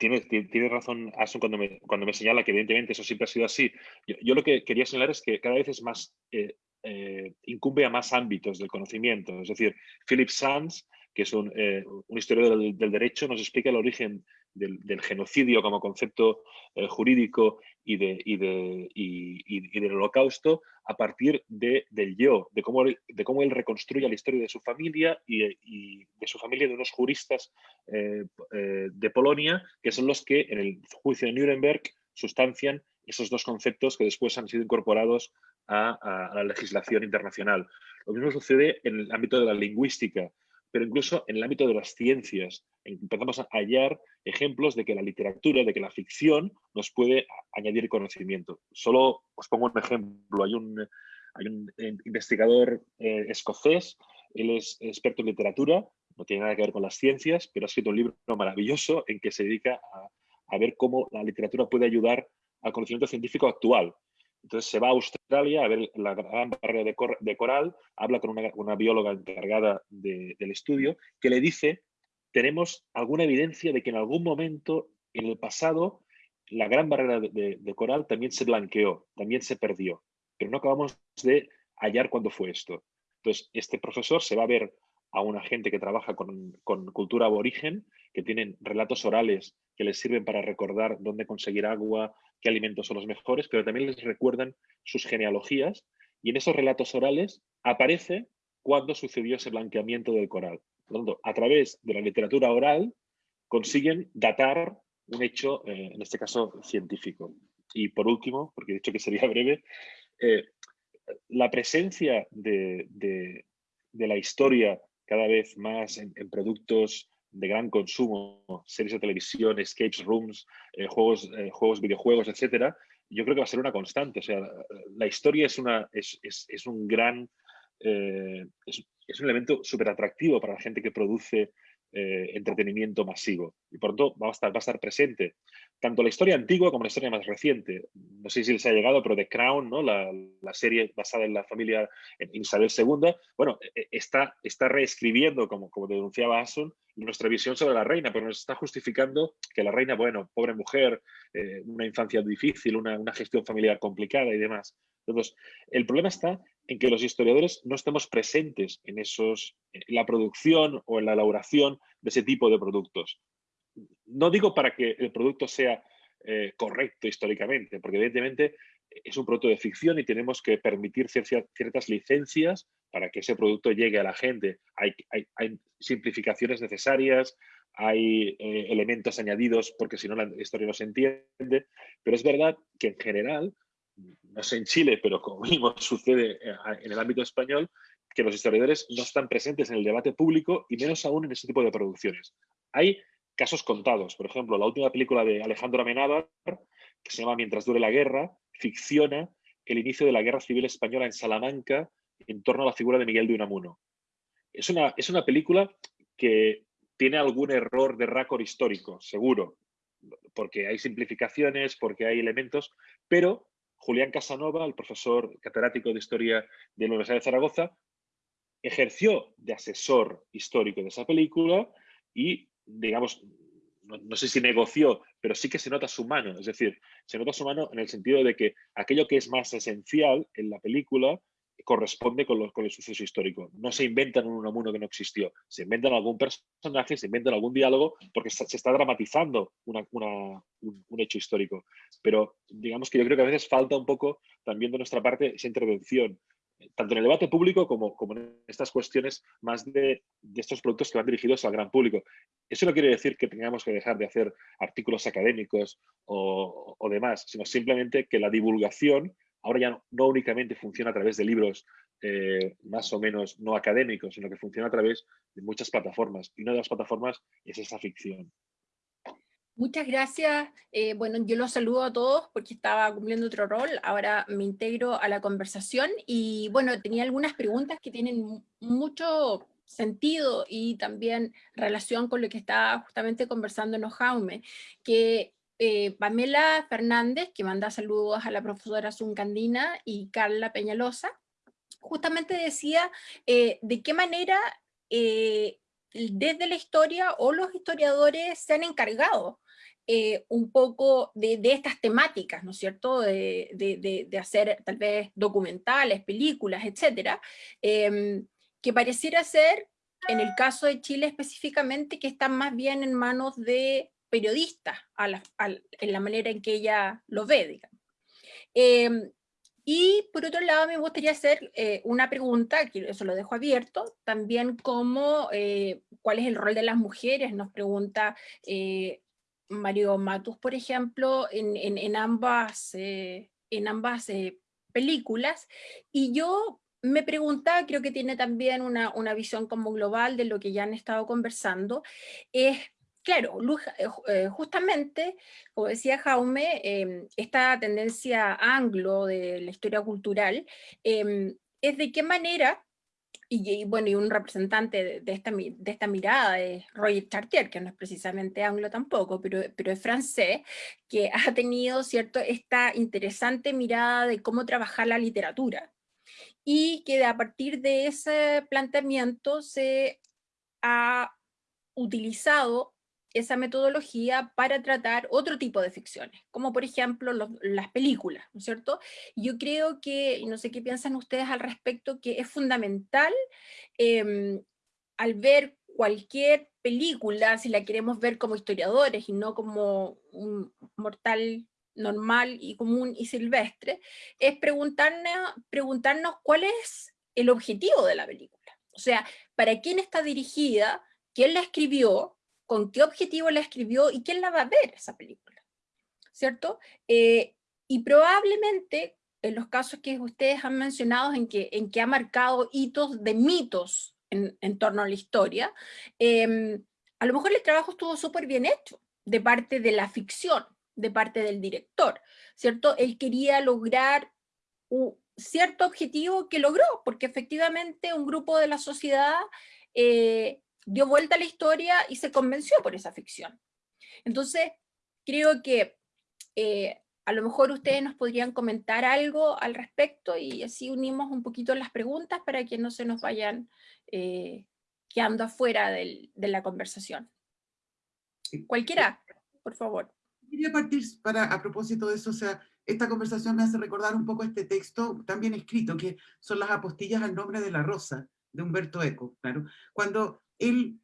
tiene, razón Asun cuando me, cuando me señala que evidentemente eso siempre ha sido así. Yo, lo que quería señalar es que cada vez es más eh, eh, incumbe a más ámbitos del conocimiento. Es decir, Philip Sands, que es un, eh, historiador del, derecho, nos explica el origen del, genocidio como concepto eh, jurídico y, de, y, del holocausto a partir de, del yo, de cómo, él reconstruye la historia de su familia y, de su familia de unos juristas de Polonia, que son los que en el juicio de Nuremberg sustancian esos dos conceptos que después han sido incorporados a, la legislación internacional. Lo mismo sucede en el ámbito de la lingüística. Pero incluso en el ámbito de las ciencias. Empezamos a hallar ejemplos de que la literatura, de que la ficción nos puede añadir conocimiento. Solo os pongo un ejemplo. Hay un, eh, investigador eh, escocés, él es experto en literatura, no tiene nada que ver con las ciencias, pero ha escrito un libro maravilloso en que se dedica a ver cómo la literatura puede ayudar al conocimiento científico actual. Entonces se va a Australia a ver la gran barrera de, coral, habla con una, bióloga encargada del estudio, que le dice, tenemos alguna evidencia de que en algún momento en el pasado la gran barrera de, coral también se blanqueó, también se perdió, pero no acabamos de hallar cuándo fue esto. Entonces, este profesor se va a ver a una gente que trabaja con, con cultura aborigen, que tienen relatos orales que les sirven para recordar dónde conseguir agua, qué alimentos son los mejores, pero también les recuerdan sus genealogías y en esos relatos orales aparece cuándo sucedió ese blanqueamiento del coral. Por lo tanto, a través de la literatura oral consiguen datar un hecho, eh, en este caso, científico. Y por último, porque he dicho que sería <laughs> breve, eh, la presencia de, la historia cada vez más en productos de gran consumo, series de televisión, escape rooms, eh, juegos, eh, juegos, videojuegos, etcétera, yo creo que va a ser una constante. O sea, la historia es, una, es, es, un gran, eh, es, un elemento súper atractivo para la gente que produce entretenimiento masivo y por tanto va a, estar, va a estar presente tanto la historia antigua como la historia más reciente. No sé si les ha llegado, pero The Crown, ¿no? la, la serie basada en la familia Isabel II, bueno, e, e, está, está reescribiendo, como, como denunciaba Asun, nuestra visión sobre la reina, pero nos está justificando que la reina, bueno, pobre mujer, eh, una infancia difícil, una, una, gestión familiar complicada y demás. Entonces, el problema está en que los historiadores no estemos presentes en, esos, en la producción o en la elaboración de ese tipo de productos no digo para que el producto sea eh, correcto históricamente, porque evidentemente es un producto de ficción y tenemos que permitir ciertas licencias para que ese producto llegue a la gente. Hay, simplificaciones necesarias, hay eh, elementos añadidos porque si no la historia no se entiende, pero es verdad que en general, no sé en Chile, pero como mismo <laughs> sucede eh, en el ámbito español, que los historiadores no están presentes en el debate público y menos aún en ese tipo de producciones. Hay casos contados. Por ejemplo, la última película de Alejandro Amenábar, que se llama Mientras dure la guerra, ficciona el inicio de la Guerra Civil Española en Salamanca en torno a la figura de Miguel de Unamuno. Es una, es una película que tiene algún error de récord histórico, seguro, porque hay simplificaciones, porque hay elementos, pero Julián Casanova, el profesor catedrático de Historia de la Universidad de Zaragoza, ejerció de asesor histórico de esa película y digamos, no, sé si negoció, pero sí que se nota su mano. Es decir, se nota su mano en el sentido de que aquello que es más esencial en la película corresponde con, con el suceso histórico. No se inventan un Unamuno que no existió. Se inventan algún personaje, se inventan algún diálogo, porque se está dramatizando un, un, hecho histórico. Pero digamos que yo creo que a veces falta un poco también de nuestra parte esa intervención tanto en el debate público como, en estas cuestiones más de, estos productos que van dirigidos al gran público. Eso no quiere decir que tengamos que dejar de hacer artículos académicos o, o demás, sino simplemente que la divulgación ahora ya no, únicamente funciona a través de libros eh, más o menos no académicos, sino que funciona a través de muchas plataformas. Y una de las plataformas es esa ficción. Muchas gracias. Eh, bueno, yo los saludo a todos porque estaba cumpliendo otro rol. Ahora me integro a la conversación y bueno, tenía algunas preguntas que tienen mucho sentido y también relación con lo que estaba justamente conversándonos Jaume, que eh, Pamela Fernández, que manda saludos a la profesora Zuncandina y Carla Peñalosa, justamente decía eh, de qué manera desde la historia o los historiadores se han encargado eh, un poco de, estas temáticas, ¿no es cierto?, de, hacer tal vez documentales, películas, etcétera, em, que pareciera ser, en el caso de Chile específicamente, que están más bien en manos de periodistas, en la manera en que ella lo ve, digamos. Em, y por otro lado me gustaría hacer eh, una pregunta, que eso lo dejo abierto, también como eh, cuál es el rol de las mujeres, nos pregunta Mario Matus, por ejemplo, en, ambas, en ambas eh, eh, películas, y yo me preguntaba, creo que tiene también una, una, visión como global de lo que ya han estado conversando, es, claro, eh, justamente, como decía Jaume, em, esta tendencia anglo de la historia cultural, em, es de qué manera y, bueno, y un representante de, esta, de esta mirada es Roger Chartier, que no es precisamente anglo tampoco, pero, pero es francés, que <laughs> ha tenido cierto, esta interesante mirada de cómo trabajar la literatura, y que a partir de ese planteamiento se ha utilizado esa metodología para tratar otro tipo de ficciones, como por ejemplo las películas, ¿no es cierto? Yo creo que, no sé qué piensan ustedes al respecto, que es fundamental em, al ver cualquier película, si la queremos ver como historiadores y no como un mortal normal y común y silvestre, es preguntarnos, preguntarnos cuál es el objetivo de la película. O sea, ¿para quién está dirigida? ¿Quién la escribió? Con qué objetivo la escribió y quién la va a ver esa película, ¿cierto? Eh, y probablemente en los casos que ustedes han mencionado en que, en que ha marcado hitos de mitos en, torno a la historia, em, a lo mejor el trabajo estuvo súper bien hecho de parte de la ficción, de parte del director, ¿cierto? Él quería lograr un cierto objetivo que logró, porque efectivamente un grupo de la sociedad eh, dio vuelta a la historia y se convenció por esa ficción. Entonces, creo que eh, a lo mejor ustedes nos podrían comentar algo al respecto y así unimos un poquito las preguntas para que no se nos vayan eh, quedando afuera de la conversación. Cualquiera, por favor. Quería partir para, a propósito de eso, o sea, esta conversación me hace recordar un poco este texto también escrito, que son las apostillas al nombre de la rosa, de Humberto Eco, claro. Cuando él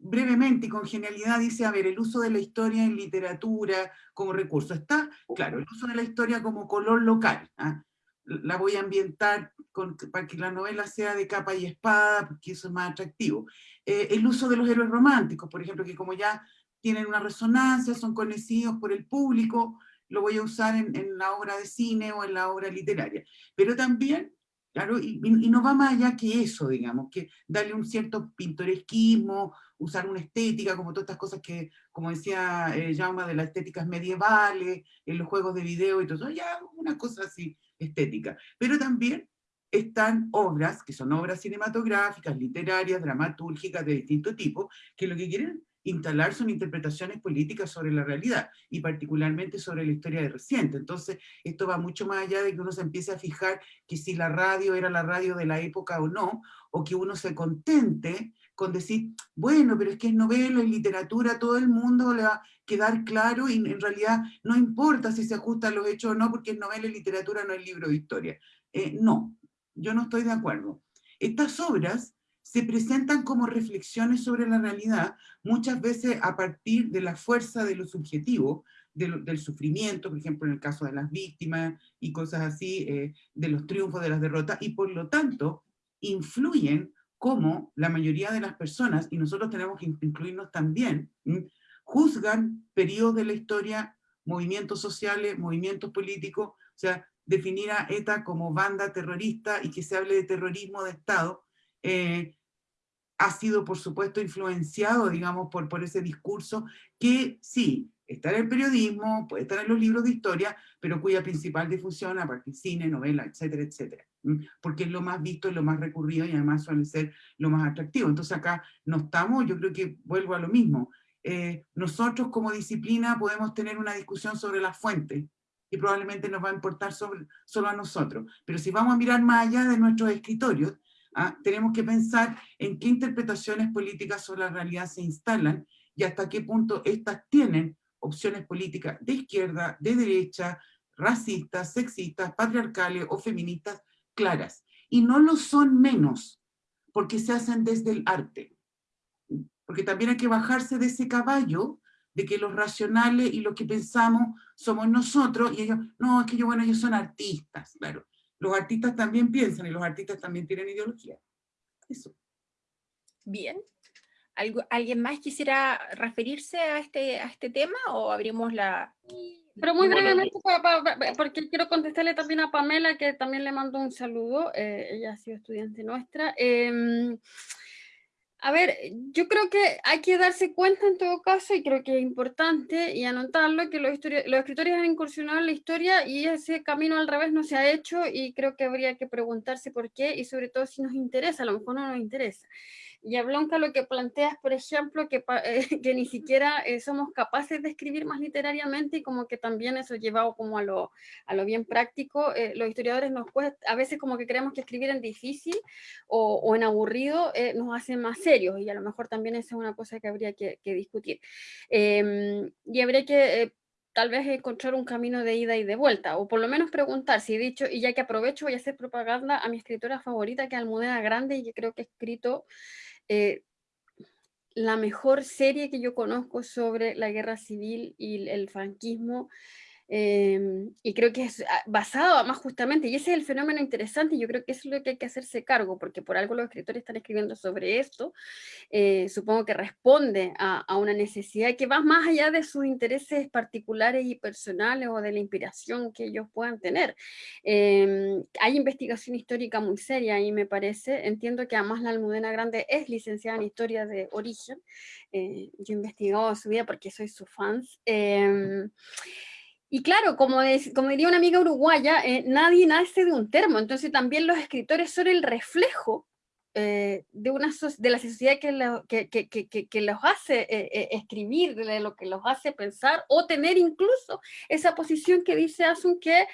brevemente y con genialidad dice, a ver, el uso de la historia en literatura como recurso. Está, claro, el uso de la historia como color local. ¿ah? La voy a ambientar con, para que la novela sea de capa y espada, porque eso es más atractivo. Eh, el uso de los héroes románticos, por ejemplo, que como ya tienen una resonancia, son conocidos por el público, lo voy a usar en, en la obra de cine o en la obra literaria. Pero también Claro, y, no va más allá que eso, digamos, que darle un cierto pintoresquismo, usar una estética, como todas estas cosas que, como decía eh, Jaume, de las estéticas medievales, en los juegos de video y todo eso, ya una cosa así estética. Pero también están obras, que son obras cinematográficas, literarias, dramatúrgicas, de distinto tipo, que lo que quieren instalar son interpretaciones políticas sobre la realidad, y particularmente sobre la historia de reciente. Entonces, esto va mucho más allá de que uno se empiece a fijar que si la radio era la radio de la época o no, o que uno se contente con decir, bueno, pero es que es novela y literatura, todo el mundo le va a quedar claro, y en realidad no importa si se ajusta a los hechos o no, porque es novela y literatura, no es libro de historia. Eh, no, yo no estoy de acuerdo. Estas obras se presentan como reflexiones sobre la realidad, muchas veces a partir de la fuerza de lo subjetivo, del sufrimiento, por ejemplo en el caso de las víctimas y cosas así, eh, de los triunfos, de las derrotas, y por lo tanto influyen como la mayoría de las personas, y nosotros tenemos que incluirnos también, juzgan periodos de la historia, movimientos sociales, movimientos políticos, o sea, definir a ETA como banda terrorista y que se hable de terrorismo de Estado, eh, ha sido, por supuesto, influenciado, digamos, por, por ese discurso que sí, está en el periodismo, puede estar en los libros de historia, pero cuya principal difusión, aparte cine, novela, etcétera, etcétera. Porque es lo más visto, es lo más recurrido y además suele ser lo más atractivo. Entonces acá no estamos, yo creo que vuelvo a lo mismo. Eh, nosotros como disciplina podemos tener una discusión sobre las fuentes, y probablemente nos va a importar sobre, solo a nosotros. Pero si vamos a mirar más allá de nuestros escritorios, ¿ah? tenemos que pensar en qué interpretaciones políticas sobre la realidad se instalan y hasta qué punto estas tienen opciones políticas de izquierda, de derecha, racistas, sexistas, patriarcales o feministas claras. Y no lo son menos, porque se hacen desde el arte. Porque también hay que bajarse de ese caballo de que los racionales y lo que pensamos somos nosotros, y ellos, no, es que yo, bueno, ellos son artistas, claro los artistas también piensan y los artistas también tienen ideología. Eso. Bien. ¿Alguien más quisiera referirse a este, a este tema o abrimos la, Pero muy brevemente, porque quiero contestarle también a Pamela, que también le mando un saludo, eh, ella ha sido estudiante nuestra. Em, a ver, yo creo que hay que darse cuenta en todo caso, y creo que es importante, y anotarlo, que los, los escritores han incursionado en la historia y ese camino al revés no se ha hecho, y creo que habría que preguntarse por qué, y sobre todo si nos interesa, a lo mejor no nos interesa. Y a lo que planteas, por ejemplo, que, eh, <laughs> que ni siquiera eh, somos capaces de escribir más literariamente y como que también eso llevado como a lo, a lo bien práctico, eh, los historiadores nos cuesta, a veces como que creemos que escribir en difícil o, en aburrido nos hace más serios y a lo mejor también esa es una cosa que habría que, que discutir. Em, y habría que tal vez encontrar un camino de ida y de vuelta, o por lo menos preguntar si he dicho, y ya que aprovecho voy a hacer propaganda a mi escritora favorita, que es Almudena Grande, y que creo que ha escrito eh, la mejor serie que yo conozco sobre la guerra civil y el franquismo, Em, y creo que es ah, basado además justamente, y ese es el fenómeno interesante, yo creo que es lo que hay que hacerse cargo, porque por algo los escritores están escribiendo sobre esto, eh, supongo que responde a, a, una necesidad que va más allá de sus intereses particulares y personales o de la inspiración que ellos puedan tener. Eh, hay investigación histórica muy seria y me parece, entiendo que además la Almudena Grande es licenciada en Historia de Origen, eh, yo he investigado su vida porque soy su fans, em, y claro, como, como diría una amiga uruguaya, eh, nadie nace de un termo, entonces también los escritores son el reflejo eh, de, una de la sociedad que, que, que, que los hace eh, escribir, de lo que los hace pensar, o tener incluso esa posición que dice Asun que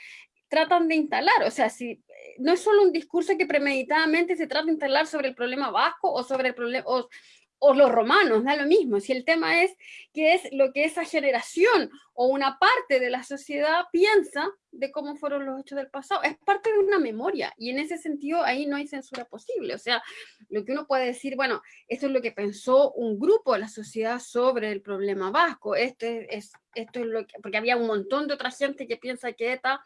tratan de instalar, o sea, si no es solo un discurso que premeditadamente se trata de instalar sobre el problema vasco o sobre el problema, o los romanos, da lo mismo, si el tema es que es lo que esa generación o una parte de la sociedad piensa de cómo fueron los hechos del pasado, es parte de una memoria, y en ese sentido ahí no hay censura posible, o sea, lo que uno puede decir, bueno, esto es lo que pensó un grupo de la sociedad sobre el problema vasco, esto es, esto es lo que, porque había un montón de otra gente que piensa que ETA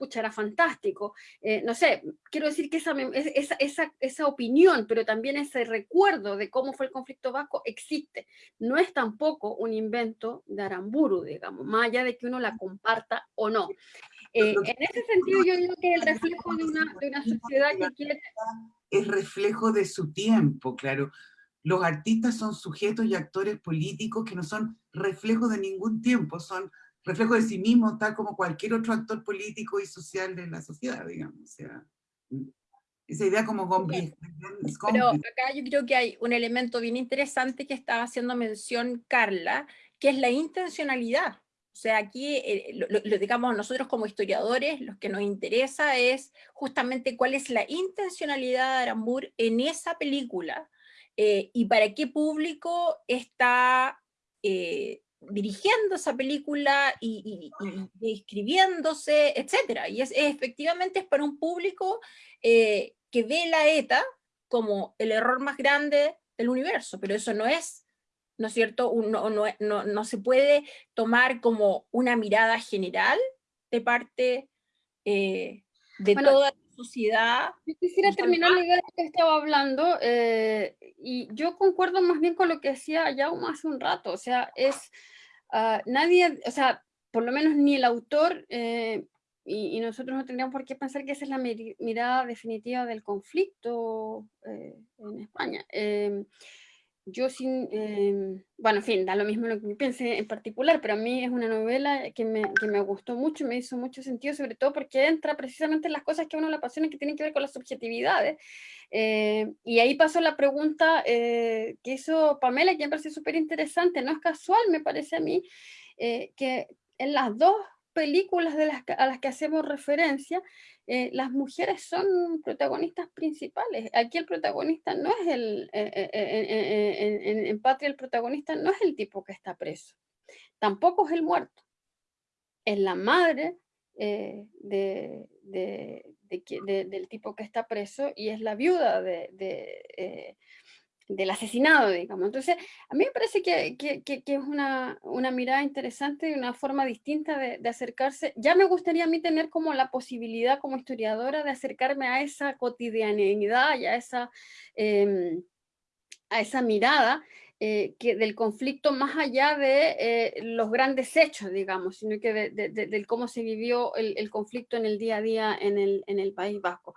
pucha, era fantástico. Eh, no sé, quiero decir que esa, esa, esa, esa, opinión, pero también ese recuerdo de cómo fue el conflicto vasco existe. No es tampoco un invento de Aramburu, digamos, más allá de que uno la comparta o no. Eh, en ese sentido yo digo que el reflejo de una, de una sociedad que quiere... Es reflejo de su tiempo, claro. Los artistas son sujetos y actores políticos que no son reflejo de ningún tiempo, son reflejo de sí mismo, tal como cualquier otro actor político y social de la sociedad, digamos. O sea, esa idea como Gombrich. Pero acá yo creo que hay un elemento bien interesante que estaba haciendo mención Carla, que es la intencionalidad. O sea, aquí, eh, lo, digamos, nosotros como historiadores, lo que nos interesa es justamente cuál es la intencionalidad de Arambur en esa película eh, y para qué público está eh, dirigiendo esa película y, escribiéndose, etc. Y es, efectivamente es para un público eh, que ve la ETA como el error más grande del universo, pero eso no es, ¿no es cierto? No, no, no, se puede tomar como una mirada general de parte eh, de toda la sociedad. Yo quisiera terminar la idea de que estaba hablando, eh, y yo concuerdo más bien con lo que decía Jaume hace un rato, o sea, es Ah, nadie, o sea, por lo menos ni el autor, eh, y, nosotros no tendríamos por qué pensar que esa es la mirada definitiva del conflicto eh, en España. Yo sin, em, bueno, en fin, da lo mismo lo que piense en particular, pero a mí es una novela que me, que me gustó mucho, me hizo mucho sentido, sobre todo porque entra precisamente en las cosas que a uno le apasiona que tienen que ver con las subjetividades. Eh, y ahí pasó la pregunta eh, que hizo Pamela, que me parece súper interesante, no es casual, me parece a mí, eh, que en las dos películas de las, a las que hacemos referencia, eh, las mujeres son protagonistas principales. Aquí el protagonista no es el, eh, eh, en, Patria el protagonista no es el tipo que está preso, tampoco es el muerto, es la madre de, del tipo que está preso y es la viuda de, del asesinado, digamos. Entonces, a mí me parece que, que, que, es una, una, mirada interesante y una forma distinta de, acercarse. Ya me gustaría a mí tener como la posibilidad como historiadora de acercarme a esa cotidianidad y esa, em, a esa mirada eh, que del conflicto más allá de eh, los grandes hechos, digamos, sino que de, cómo se vivió el, conflicto en el día a día en el, País Vasco.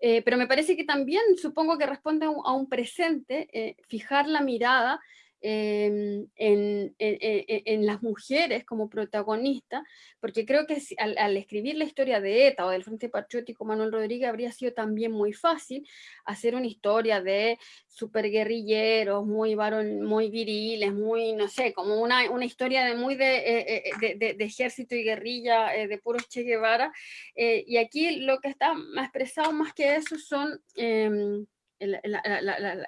Eh, pero me parece que también supongo que responde a un presente, fijar la mirada Em, en, en, las mujeres como protagonistas, porque creo que al, escribir la historia de ETA o del Frente Patriótico Manuel Rodríguez habría sido también muy fácil hacer una historia de superguerrilleros, muy varón, muy viriles, muy, no sé, como una, una historia de muy de, eh, eh, de, de, ejército y guerrilla, eh, de puro Che Guevara, y aquí lo que está expresado más que eso son em, el,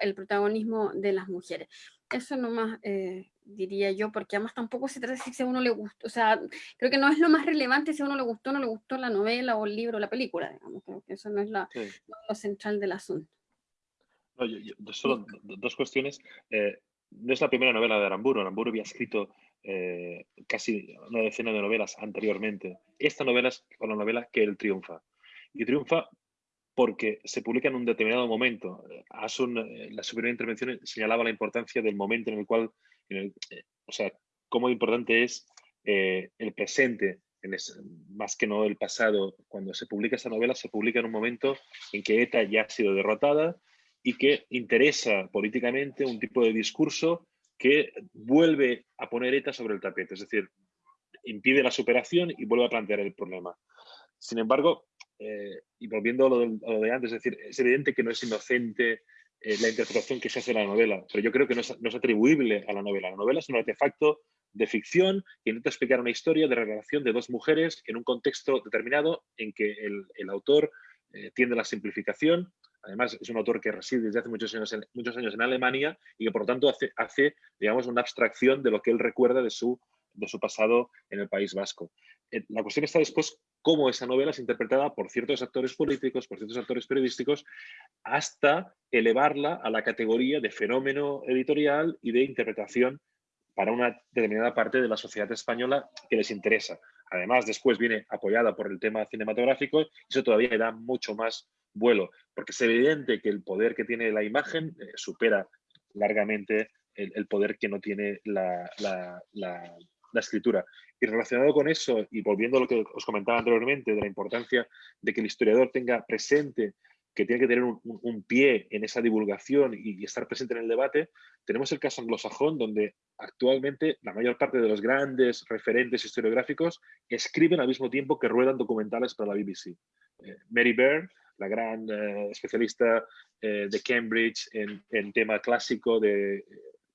el protagonismo de las mujeres. Eso nomás eh, diría yo, porque además tampoco se trata de si a uno le gustó, o sea, creo que no es lo más relevante si a uno le gustó o no le gustó la novela o el libro o la película, digamos, creo que eso no es la, lo central del asunto. solo dos cuestiones. Eh, no es la primera novela de Aramburu, Aramburu había escrito eh, casi una decena de novelas anteriormente. Esta novela es la novela que él triunfa. Y triunfa porque se publica en un determinado momento. Asun, eh, la superior intervención señalaba la importancia del momento en el cual, eh, o sea, cómo importante es eh, el presente, más que no el pasado. Cuando se publica esta novela, se publica en un momento en que ETA ya ha sido derrotada y que interesa políticamente un tipo de discurso que vuelve a poner ETA sobre el tapete, es decir, impide la superación y vuelve a plantear el problema. Sin embargo, eh, y volviendo a lo, de, antes, es decir, es evidente que no es inocente eh, la interpretación que se hace de la novela, pero yo creo que no es, atribuible a la novela. La novela es un artefacto de ficción que intenta explicar una historia de relación de dos mujeres en un contexto determinado en que el, autor eh, tiende a la simplificación. Además, es un autor que reside desde hace muchos años en, muchos años en Alemania y que, por lo tanto, hace, hace digamos, una abstracción de lo que él recuerda de su de su pasado en el País Vasco. Eh, la cuestión está después cómo esa novela es interpretada por ciertos actores políticos, por ciertos actores periodísticos, hasta elevarla a la categoría de fenómeno editorial y de interpretación para una determinada parte de la sociedad española que les interesa. Además, después viene apoyada por el tema cinematográfico y eso todavía le da mucho más vuelo, porque es evidente que el poder que tiene la imagen eh, supera largamente el, poder que no tiene la, la escritura. Y relacionado con eso, y volviendo a lo que os comentaba anteriormente, de la importancia de que el historiador tenga presente que tiene que tener un, pie en esa divulgación y, estar presente en el debate, tenemos el caso anglosajón, donde actualmente la mayor parte de los grandes referentes historiográficos escriben al mismo tiempo que ruedan documentales para la BBC. Eh, Mary Byrne, la gran eh, especialista eh, de Cambridge en, en, tema clásico de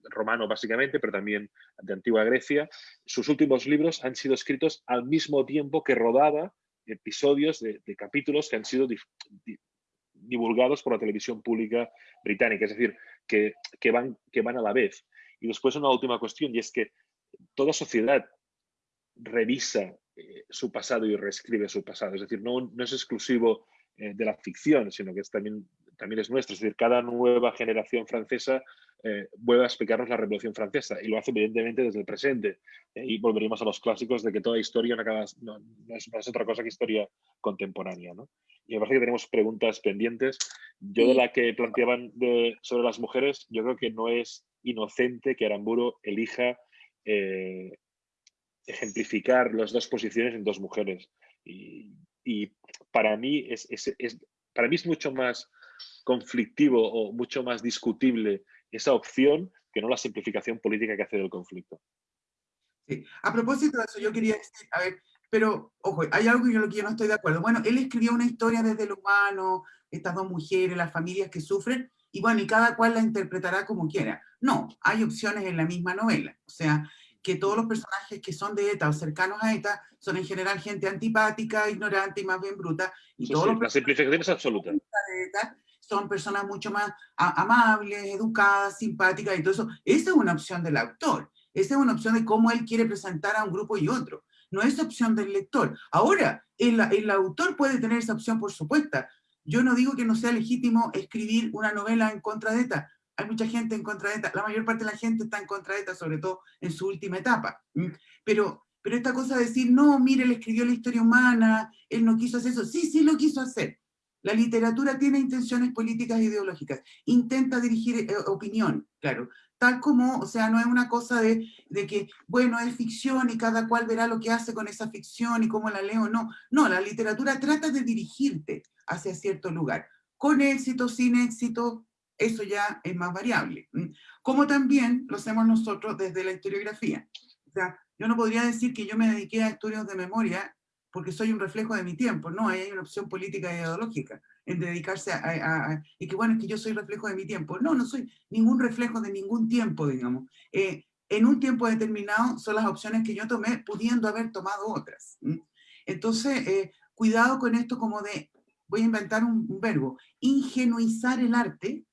romano básicamente, pero también de antigua Grecia. Sus últimos libros han sido escritos al mismo tiempo que rodaba episodios de, capítulos que han sido divulgados por la televisión pública británica, es decir, que, van, que van a la vez. Y después una última cuestión, y es que toda sociedad revisa eh, su pasado y reescribe su pasado, es decir, no, no es exclusivo eh, de la ficción, sino que es también, también es nuestro, es decir, cada nueva generación francesa eh, vuelve a explicarnos la Revolución Francesa y lo hace evidentemente desde el presente. Eh, y volveríamos a los clásicos de que toda historia no, acaba, no, es, otra cosa que historia contemporánea. ¿no? Y me parece que tenemos preguntas pendientes. Yo de la que planteaban de, sobre las mujeres, yo creo que no es inocente que Aramburo elija eh, ejemplificar las dos posiciones en dos mujeres. Y, y para, mí es, es, es, para mí es mucho más conflictivo o mucho más discutible esa opción que no la simplificación política que hace del conflicto. Sí. A propósito de eso, yo quería decir, a ver, pero, ojo, hay algo en lo que yo no estoy de acuerdo. Bueno, él escribió una historia desde lo humano, estas dos mujeres, las familias que sufren, y bueno, y cada cual la interpretará como quiera. No, hay opciones en la misma novela. O sea, que todos los personajes que son de ETA o cercanos a ETA son en general gente antipática, ignorante y más bien bruta. Y todos los la simplificación es absoluta. De ETA son personas mucho más amables, educadas, simpáticas y todo eso. Esa es una opción del autor. Esa es una opción de cómo él quiere presentar a un grupo y otro. No es opción del lector. Ahora, el, el autor puede tener esa opción, por supuesto. Yo no digo que no sea legítimo escribir una novela en contra de ETA. Hay mucha gente en contra de ETA. La mayor parte de la gente está en contra de ETA, sobre todo en su última etapa. Pero, pero esta cosa de decir, no, mire, él escribió la historia humana, él no quiso hacer eso. Sí, sí lo quiso hacer La literatura tiene intenciones políticas e ideológicas, intenta dirigir eh, opinión, claro, tal como, o sea, no es una cosa de, de, que, bueno, es ficción y cada cual verá lo que hace con esa ficción y cómo la leo, no, no, la literatura trata de dirigirte hacia cierto lugar, con éxito, sin éxito, eso ya es más variable. Como también lo hacemos nosotros desde la historiografía. O sea, yo no podría decir que yo me dediqué a estudios de memoria porque soy un reflejo de mi tiempo, no, hay una opción política e ideológica en dedicarse a, y que bueno, es que yo soy reflejo de mi tiempo. No, no soy ningún reflejo de ningún tiempo, digamos. Eh, en un tiempo determinado son las opciones que yo tomé, pudiendo haber tomado otras. Entonces, eh, cuidado con esto como de, voy a inventar un verbo, ingenuizar el arte,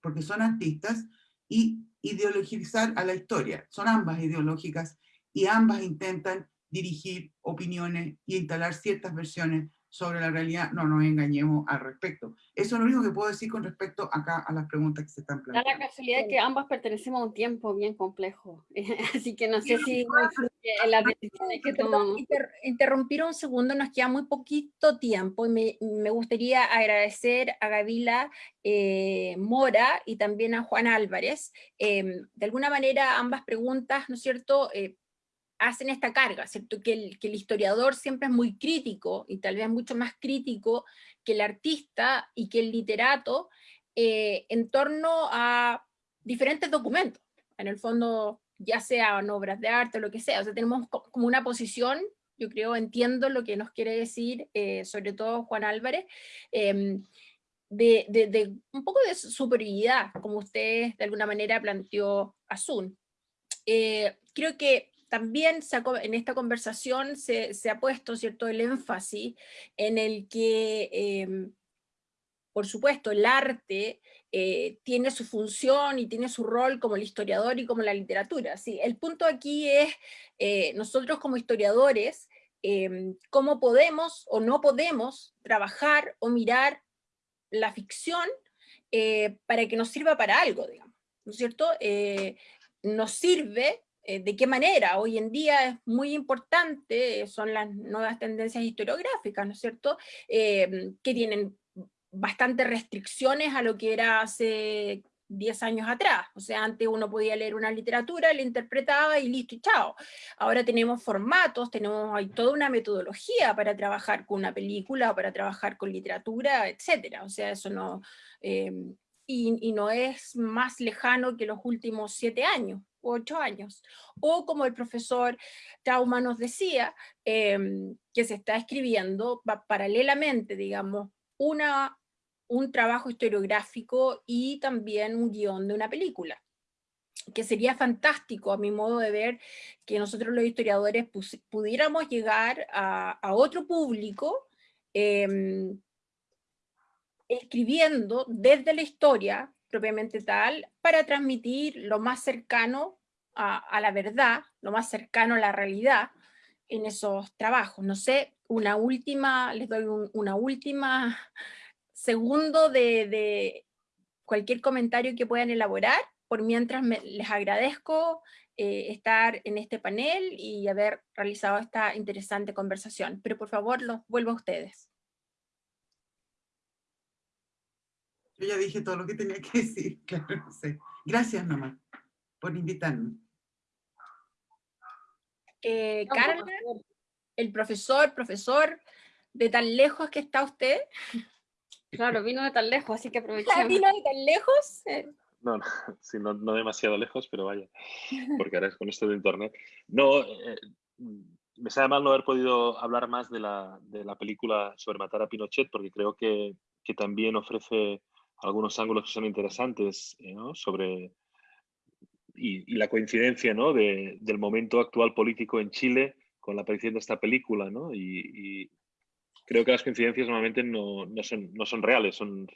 porque son artistas, y ideologizar a la historia. Son ambas ideológicas y ambas intentan dirigir opiniones y instalar ciertas versiones sobre la realidad, no nos engañemos al respecto. Eso es lo único que puedo decir con respecto acá a las preguntas que se están planteando. Da la casualidad que ambas pertenecemos a un tiempo bien complejo, <laughs> así que no sé si influye en las decisiones que tomamos. interrumpir un segundo, nos queda muy poquito tiempo y me, me gustaría agradecer a Gavila eh, Mora y también a Juan Álvarez. Em, de alguna manera ambas preguntas, ¿no es cierto?, eh, hacen esta carga, ¿cierto? Que el, que el historiador siempre es muy crítico, y tal vez mucho más crítico que el artista y que el literato, eh, en torno a diferentes documentos, en el fondo, ya sean obras de arte o lo que sea, o sea, tenemos como una posición, yo creo, entiendo lo que nos quiere decir, eh, sobre todo Juan Álvarez, em, de, de, un poco de superioridad, como usted de alguna manera planteó a Sun. Eh, creo que también en esta conversación se, ha puesto cierto el énfasis en el que, em, por supuesto, el arte eh, tiene su función y tiene su rol como el historiador y como la literatura. ¿sí? El punto aquí es, eh, nosotros como historiadores, em, cómo podemos o no podemos trabajar o mirar la ficción eh, para que nos sirva para algo, digamos, ¿no es cierto? nos sirve eh, de qué manera. Hoy en día es muy importante, son las nuevas tendencias historiográficas, ¿no es cierto?, em, que tienen bastantes restricciones a lo que era hace 10 años atrás. O sea, antes uno podía leer una literatura, la interpretaba y listo y chao. Ahora tenemos formatos, tenemos hay toda una metodología para trabajar con una película, para trabajar con literatura, etcétera. O sea, eso no... Em, y, no es más lejano que los últimos siete años ocho años. O como el profesor Trauma nos decía, em, que se está escribiendo paralelamente, digamos, una, un trabajo historiográfico y también un guion de una película que sería fantástico a mi modo de ver que nosotros los historiadores pudiéramos llegar a, otro público em, escribiendo desde la historia propiamente tal, para transmitir lo más cercano a, la verdad, lo más cercano a la realidad en esos trabajos. No sé, una última, les doy una última <laughs> segundo de, cualquier comentario que puedan elaborar, por mientras les agradezco eh, estar en este panel y haber realizado esta interesante conversación. Pero por favor, los vuelvo a ustedes. Yo ya dije todo lo que tenía que decir, <laughs> claro, no sé. Gracias, mamá, por invitarme. Eh, Carla, el profesor, profesor, de tan lejos que está usted. Claro, vino de tan lejos, así que aprovechemos. <laughs> ¿Vino de tan lejos? No, no, <laughs> sí, no, no, demasiado lejos, pero vaya, porque ahora es con esto de internet. No, eh, me sabe mal no haber podido hablar más de la, de la película sobre matar a Pinochet, porque creo que, que también ofrece algunos ángulos que son interesantes eh, sobre y, la coincidencia ¿no? de, del momento actual político en Chile con la aparición de esta película. ¿no? Y, creo que las coincidencias normalmente no, no, son, no son reales, son,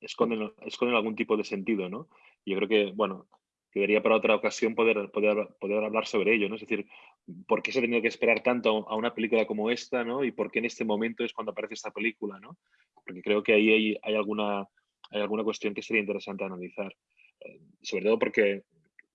esconden, esconden algún tipo de sentido. ¿no? Yo creo que, bueno, debería para otra ocasión poder, poder, poder hablar sobre ello, ¿no? Es decir, ¿por qué se ha tenido que esperar tanto a una película como esta, ¿no? Y por qué en este momento es cuando aparece esta película, ¿no? Porque creo que ahí hay, hay alguna, hay alguna cuestión que sería interesante analizar. Eh, sobre todo porque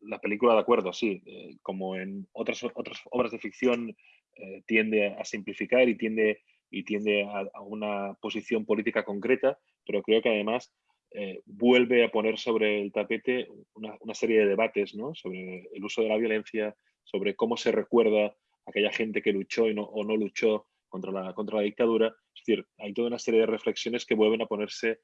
la película, de acuerdo, sí, eh, como en otras, otras obras de ficción, eh, tiende a simplificar y tiende y tiende a, una posición política concreta, pero creo que además eh, vuelve a poner sobre el tapete una, serie de debates ¿no? sobre el uso de la violencia, sobre cómo se recuerda aquella gente que luchó y no, o no luchó contra la, contra la dictadura. Es decir, hay toda una serie de reflexiones que vuelven a ponerse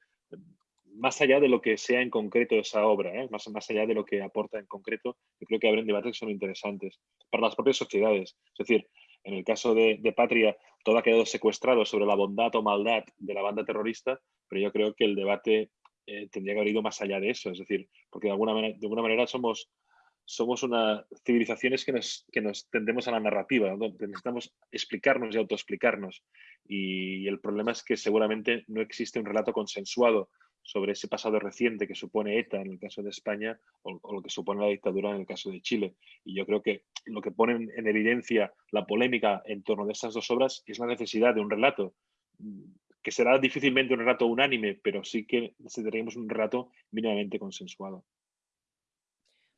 más allá de lo que sea en concreto esa obra, ¿eh? más, más allá de lo que aporta en concreto, creo que abren debates que son interesantes para las propias sociedades. Es decir, en el caso de, Patria, todo ha quedado secuestrado sobre la bondad o maldad de la banda terrorista, pero yo creo que el debate eh, tendría que haber ido más allá de eso. Es decir, porque de alguna manera, de alguna manera somos, somos una civilizaciones que nos, que nos tendemos a la narrativa, necesitamos explicarnos y autoexplicarnos. Y el problema es que seguramente no existe un relato consensuado sobre ese pasado reciente que supone ETA en el caso de España o, lo que supone la dictadura en el caso de Chile. Y yo creo que lo que pone en evidencia la polémica en torno de estas dos obras es la necesidad de un relato, mm, que será difícilmente un relato unánime, pero sí que necesitaríamos un relato mínimamente consensuado.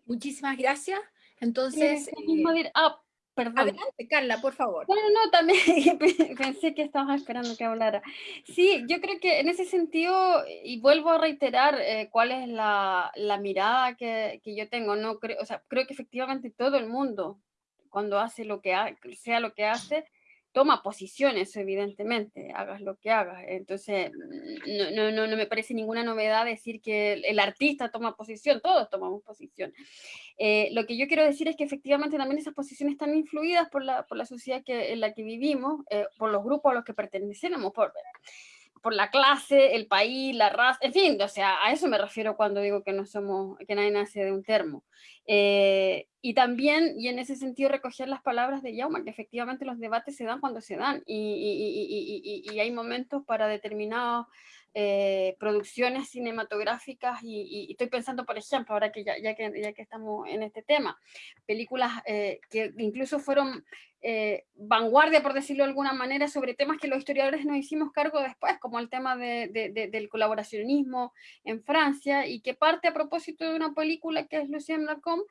Muchísimas gracias. Entonces... Perdón. Adelante, Carla, por favor. No, no, no, también <laughs> pensé que estabas esperando que hablara. Sí, yo creo que en ese sentido, y vuelvo a reiterar eh, cuál es la, la mirada que, que, yo tengo, no creo, o sea, creo que efectivamente todo el mundo, cuando hace lo que ha, sea lo que hace, toma posiciones, evidentemente, hagas lo que hagas. Entonces, no, no, no, no me parece ninguna novedad decir que el, artista toma posición, todos tomamos posición. Eh, lo que yo quiero decir es que efectivamente también esas posiciones están influidas por la, por la sociedad que, en la que vivimos, eh, por los grupos a los que pertenecemos, por, por la clase, el país, la raza, en fin, o sea, a eso me refiero cuando digo que no somos, que nadie nace de un termo. Eh, y también, y en ese sentido, recoger las palabras de Yauma, que efectivamente los debates se dan cuando se dan, y, y, y, y hay momentos para determinados eh, producciones cinematográficas y, estoy pensando, por ejemplo, ahora que ya, que ya que estamos en este tema, películas eh, que incluso fueron eh, vanguardia, por decirlo de alguna manera, sobre temas que los historiadores nos hicimos cargo después, como el tema de, del colaboracionismo en Francia, y que parte a propósito de una película que es Lucien Lacombe,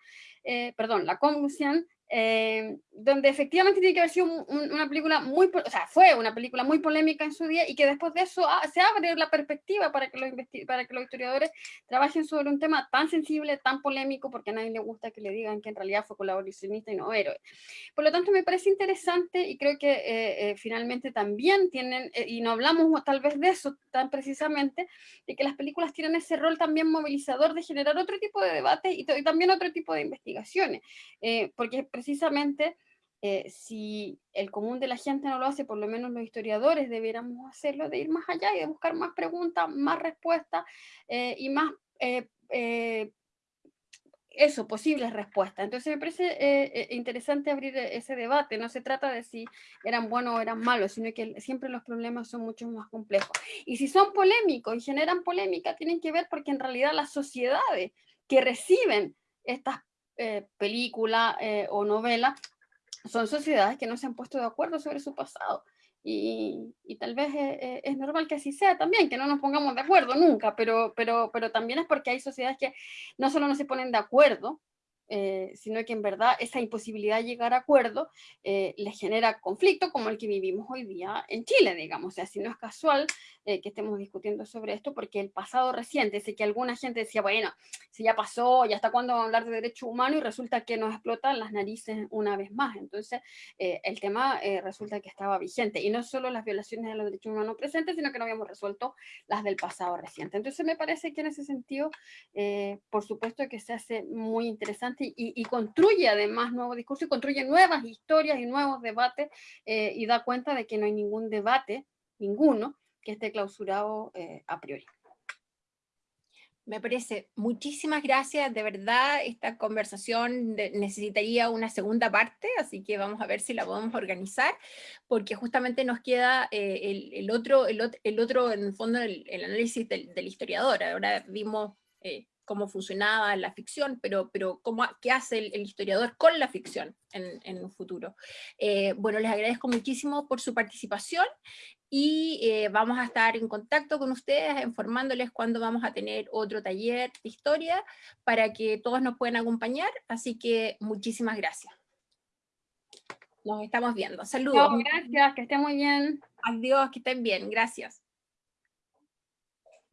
perdón, Lacombe Lucien, eh, donde efectivamente tiene que haber sido una película muy, o sea, fue una película muy polémica en su día y que después de eso ah, se abre la perspectiva para que, los para que los historiadores trabajen sobre un tema tan sensible, tan polémico, porque a nadie le gusta que le digan que en realidad fue colaboracionista y no héroe. Por lo tanto, me parece interesante y creo que eh, eh, finalmente también tienen, y no hablamos tal vez de eso tan precisamente, de que las películas tienen ese rol también movilizador de generar otro tipo de debate y, y también otro tipo de investigaciones, porque precisamente eh, si el común de la gente no lo hace, por lo menos los historiadores debiéramos hacerlo, de ir más allá y de buscar más preguntas, más respuestas eh, y más, eh, eso, posibles respuestas. Entonces me parece interesante abrir ese debate, no se trata de si eran buenos o eran malos, sino que siempre los problemas son mucho más complejos. Y si son polémicos y generan polémica, tienen que ver porque en realidad las sociedades que reciben estas eh, película eh, o novela, son sociedades que no se han puesto de acuerdo sobre su pasado. Y, tal vez eh, es, normal que así sea también, que no nos pongamos de acuerdo nunca, pero, pero, pero también es porque hay sociedades que no solo no se ponen de acuerdo, eh, sino que en verdad esa imposibilidad de llegar a acuerdo eh, les genera conflicto como el que vivimos hoy día en Chile, digamos. O sea, si no es casual eh, que estemos discutiendo sobre esto, porque el pasado reciente, sé que alguna gente decía, bueno, si ya pasó, ya hasta cuándo hablar de derechos humanos, y resulta que nos explotan las narices una vez más. Entonces, el tema resulta que estaba vigente, y no solo las violaciones de los derechos humanos presentes, sino que no habíamos resuelto las del pasado reciente. Entonces, me parece que en ese sentido, por supuesto que se hace muy interesante y, construye además nuevos discursos y construye nuevas historias y nuevos debates eh, y da cuenta de que no hay ningún debate, ninguno, que esté clausurado eh, a priori. Me parece, muchísimas gracias, de verdad esta conversación necesitaría una segunda parte, así que vamos a ver si la podemos organizar, porque justamente nos queda eh, el, otro, el, otro, en el fondo, el, análisis del, historiador. Ahora vimos cómo funcionaba la ficción, pero, pero cómo, qué hace el, historiador con la ficción en, en un futuro. Eh, bueno, les agradezco muchísimo por su participación y eh, vamos a estar en contacto con ustedes informándoles cuándo vamos a tener otro taller de historia para que todos nos puedan acompañar, así que muchísimas gracias. Nos estamos viendo. Saludos. Gracias, que estén muy bien. Adiós, que estén bien. Gracias.